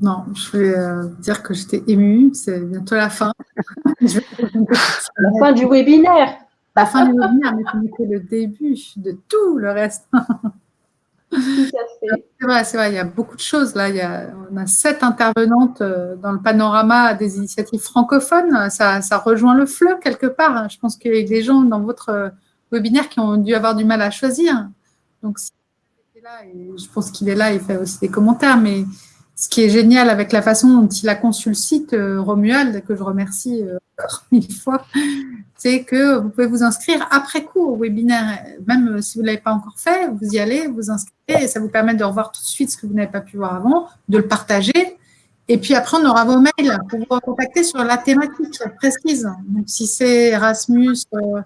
Non, je voulais dire que j'étais émue, c'est bientôt la fin. la fin du webinaire la fin du webinaire, mais ce le début de tout le reste. C'est vrai, c'est vrai, il y a beaucoup de choses là. Il y a, on a sept intervenantes euh, dans le panorama des initiatives francophones. Ça, ça rejoint le fleu quelque part. Je pense qu'il y a des gens dans votre euh, webinaire qui ont dû avoir du mal à choisir. Donc, je pense qu'il est là, il fait aussi des commentaires, mais ce qui est génial avec la façon dont il a conçu le site, euh, Romuald, que je remercie encore mille fois, c'est que vous pouvez vous inscrire après coup au webinaire. Même si vous ne l'avez pas encore fait, vous y allez, vous inscrivez et ça vous permet de revoir tout de suite ce que vous n'avez pas pu voir avant, de le partager. Et puis après, on aura vos mails pour vous contacter sur la thématique précise. Donc, si c'est Erasmus, euh,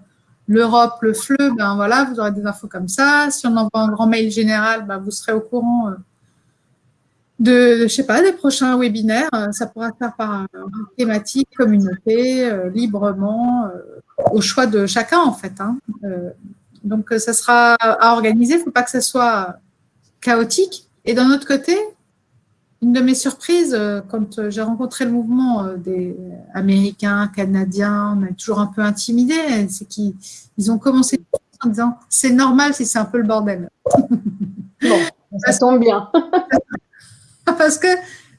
l'Europe, le FLE, ben voilà, vous aurez des infos comme ça. Si on envoie un grand mail général, ben vous serez au courant de, je sais pas, des prochains webinaires. Euh, ça pourra faire par thématique, communauté, euh, librement, euh, au choix de chacun en fait. Hein. donc ça sera à organiser. Il ne faut pas que ça soit chaotique. Et d'un autre côté, une de mes surprises, quand j'ai rencontré le mouvement des Américains, Canadiens, on est toujours un peu intimidés, c'est qu'ils ont commencé en disant c'est normal si c'est un peu le bordel. Bon, ça tombe bien. parce que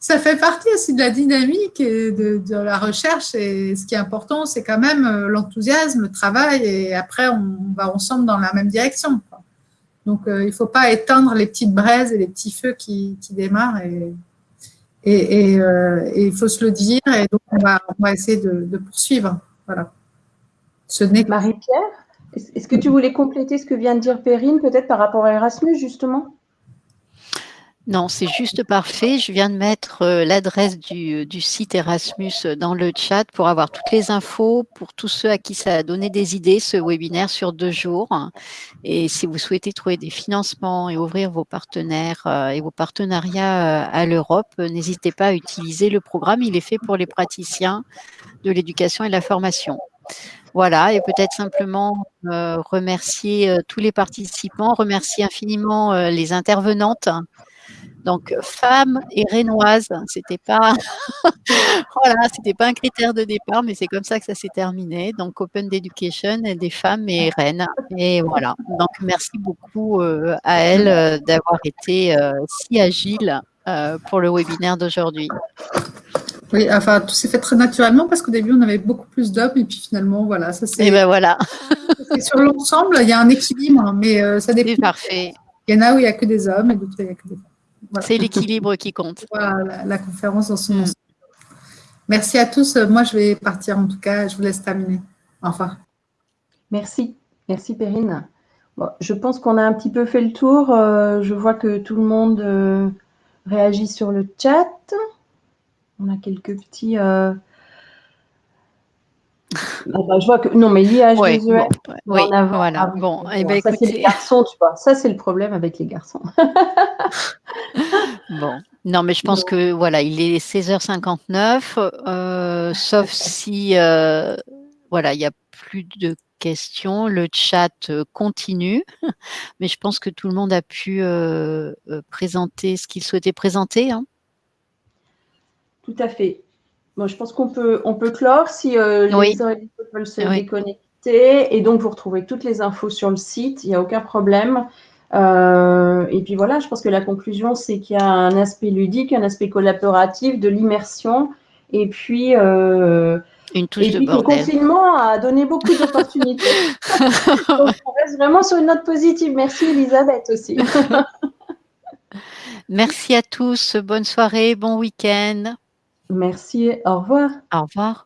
ça fait partie aussi de la dynamique et de, la recherche. Et ce qui est important, c'est quand même euh, l'enthousiasme, le travail, et après, on va ensemble dans la même direction. Donc, euh, il ne faut pas éteindre les petites braises et les petits feux qui, démarrent. Et, euh, et, il faut se le dire. Et donc, on va, essayer de, poursuivre. Voilà. Ce n'est Marie-Pierre, est-ce que tu voulais compléter ce que vient de dire Perrine, peut-être par rapport à Erasmus, justement? Non, c'est juste parfait. Je viens de mettre euh, l'adresse du, site Erasmus dans le chat pour avoir toutes les infos pour tous ceux à qui ça a donné des idées, ce webinaire sur deux jours. Et si vous souhaitez trouver des financements et ouvrir vos partenaires euh, et vos partenariats euh, à l'Europe, n'hésitez pas à utiliser le programme. Il est fait pour les praticiens de l'éducation et de la formation. Voilà, et peut-être simplement remercier tous les participants, remercier infiniment les intervenantes donc, femme et rénoise, c'était pas, voilà, c'était pas un critère de départ, mais c'est comme ça que ça s'est terminé. Donc, Open Education, des femmes et rennes. Et voilà. Donc, merci beaucoup euh, à elle euh, d'avoir été euh, si agile pour le webinaire d'aujourd'hui. Oui, enfin, tout s'est fait très naturellement parce qu'au début, on avait beaucoup plus d'hommes et puis finalement, voilà, ça c'est. Et ben voilà. sur l'ensemble, il y a un équilibre, mais ça dépend. C'est parfait. Il y en a où il n'y a que des hommes et d'autres où il n'y a que des femmes. C'est l'équilibre qui compte. Voilà, la, conférence en son mm. Merci à tous. Moi, je vais partir en tout cas. Je vous laisse terminer. Enfin. Merci. Merci, Perrine. je pense qu'on a un petit peu fait le tour. Euh, je vois que tout le monde euh, réagit sur le chat. On a quelques petits. Euh, ah bah, je vois que non, mais l'IH oui, bon, oui, voilà. bon, eh ben, ça c'est les garçons, tu vois. Ça c'est le problème avec les garçons. bon, non, mais je pense que voilà, il est 16h59, euh, sauf si euh, voilà, il n'y a plus de questions, le chat euh, continue, mais je pense que tout le monde a pu présenter ce qu'il souhaitait présenter. Hein. Tout à fait je pense qu'on peut, on peut clore si euh, les Oui. veulent se Oui. déconnecter. Et donc, vous retrouvez toutes les infos sur le site, il n'y a aucun problème. Euh, et puis voilà, je pense que la conclusion, c'est qu'il y a un aspect ludique, un aspect collaboratif, de l'immersion. Et puis, euh, Une touche et puis le confinement a donné beaucoup d'opportunités. Donc, on reste vraiment sur une note positive. Merci Elisabeth aussi. Merci à tous. Bonne soirée, bon week-end. Merci. Au revoir. Au revoir.